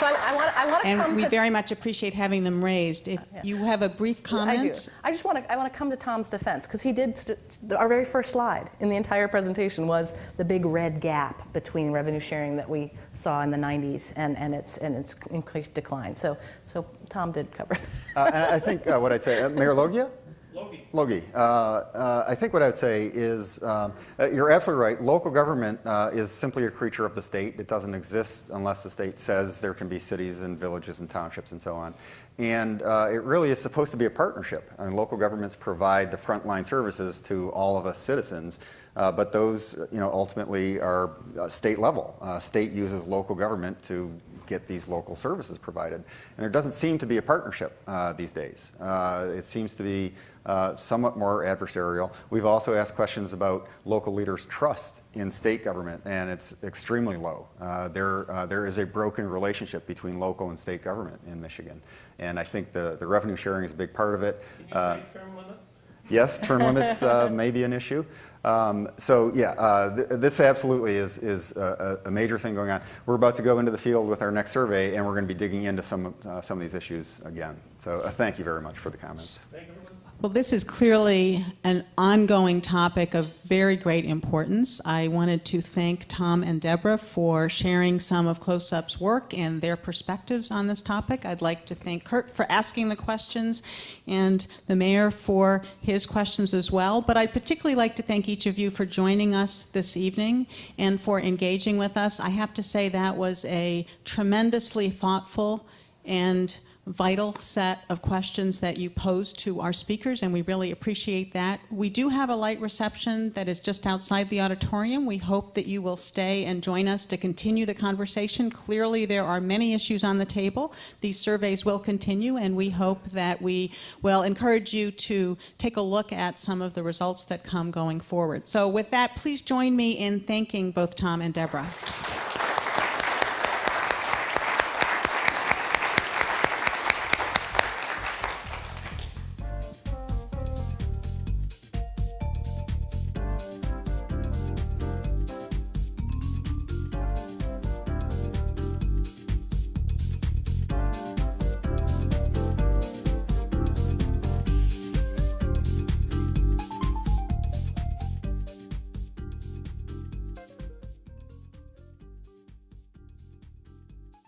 Speaker 4: So I, I want, I want to come
Speaker 2: and we
Speaker 4: to.
Speaker 2: very much appreciate having them raised. If you have a brief comment?
Speaker 4: I do. I just want to, I want to come to Tom's defense, because he did, st- st- our very first slide in the entire presentation was the big red gap between revenue sharing that we saw in the 90s and, and its, and its increased decline. So, so Tom did cover that.
Speaker 3: Uh, and I think uh, what I'd say, uh, Mayor Logia?
Speaker 6: Logie,
Speaker 3: uh, uh, I think what I would say is, um, uh, you're absolutely right. Local government uh, is simply a creature of the state. It doesn't exist unless the state says there can be cities and villages and townships and so on. And uh, it really is supposed to be a partnership. I mean, local governments provide the frontline services to all of us citizens. Uh, but those, you know, ultimately are uh, state level. Uh, state uses local government to get these local services provided. And there doesn't seem to be a partnership uh, these days. It seems to be uh, somewhat more adversarial. We've also asked questions about local leaders' trust in state government, and it's extremely low. Uh, there, uh, there is a broken relationship between local and state government in Michigan. And I think the, the revenue sharing is a big part of it. Uh,
Speaker 6: say term limits?
Speaker 3: Yes, term limits uh, may be an issue. Um, so yeah, uh, th- this absolutely is, is a, a major thing going on. We're about to go into the field with our next survey, and we're going to be digging into some, of- uh, some of these issues again. So uh, thank you very much for the comments.
Speaker 2: Well, this is clearly an ongoing topic of very great importance. I wanted to thank Tom and Deborah for sharing some of CLOSUP's work and their perspectives on this topic. I'd like to thank Kurt for asking the questions and the mayor for his questions as well. But I'd particularly like to thank each of you for joining us this evening and for engaging with us. I have to say that was a tremendously thoughtful and vital set of questions that you posed to our speakers, and we really appreciate that. We do have a light reception that is just outside the auditorium. We hope that you will stay and join us to continue the conversation. Clearly, there are many issues on the table. These surveys will continue, and we hope that we will encourage you to take a look at some of the results that come going forward. So with that, please join me in thanking both Tom and Deborah.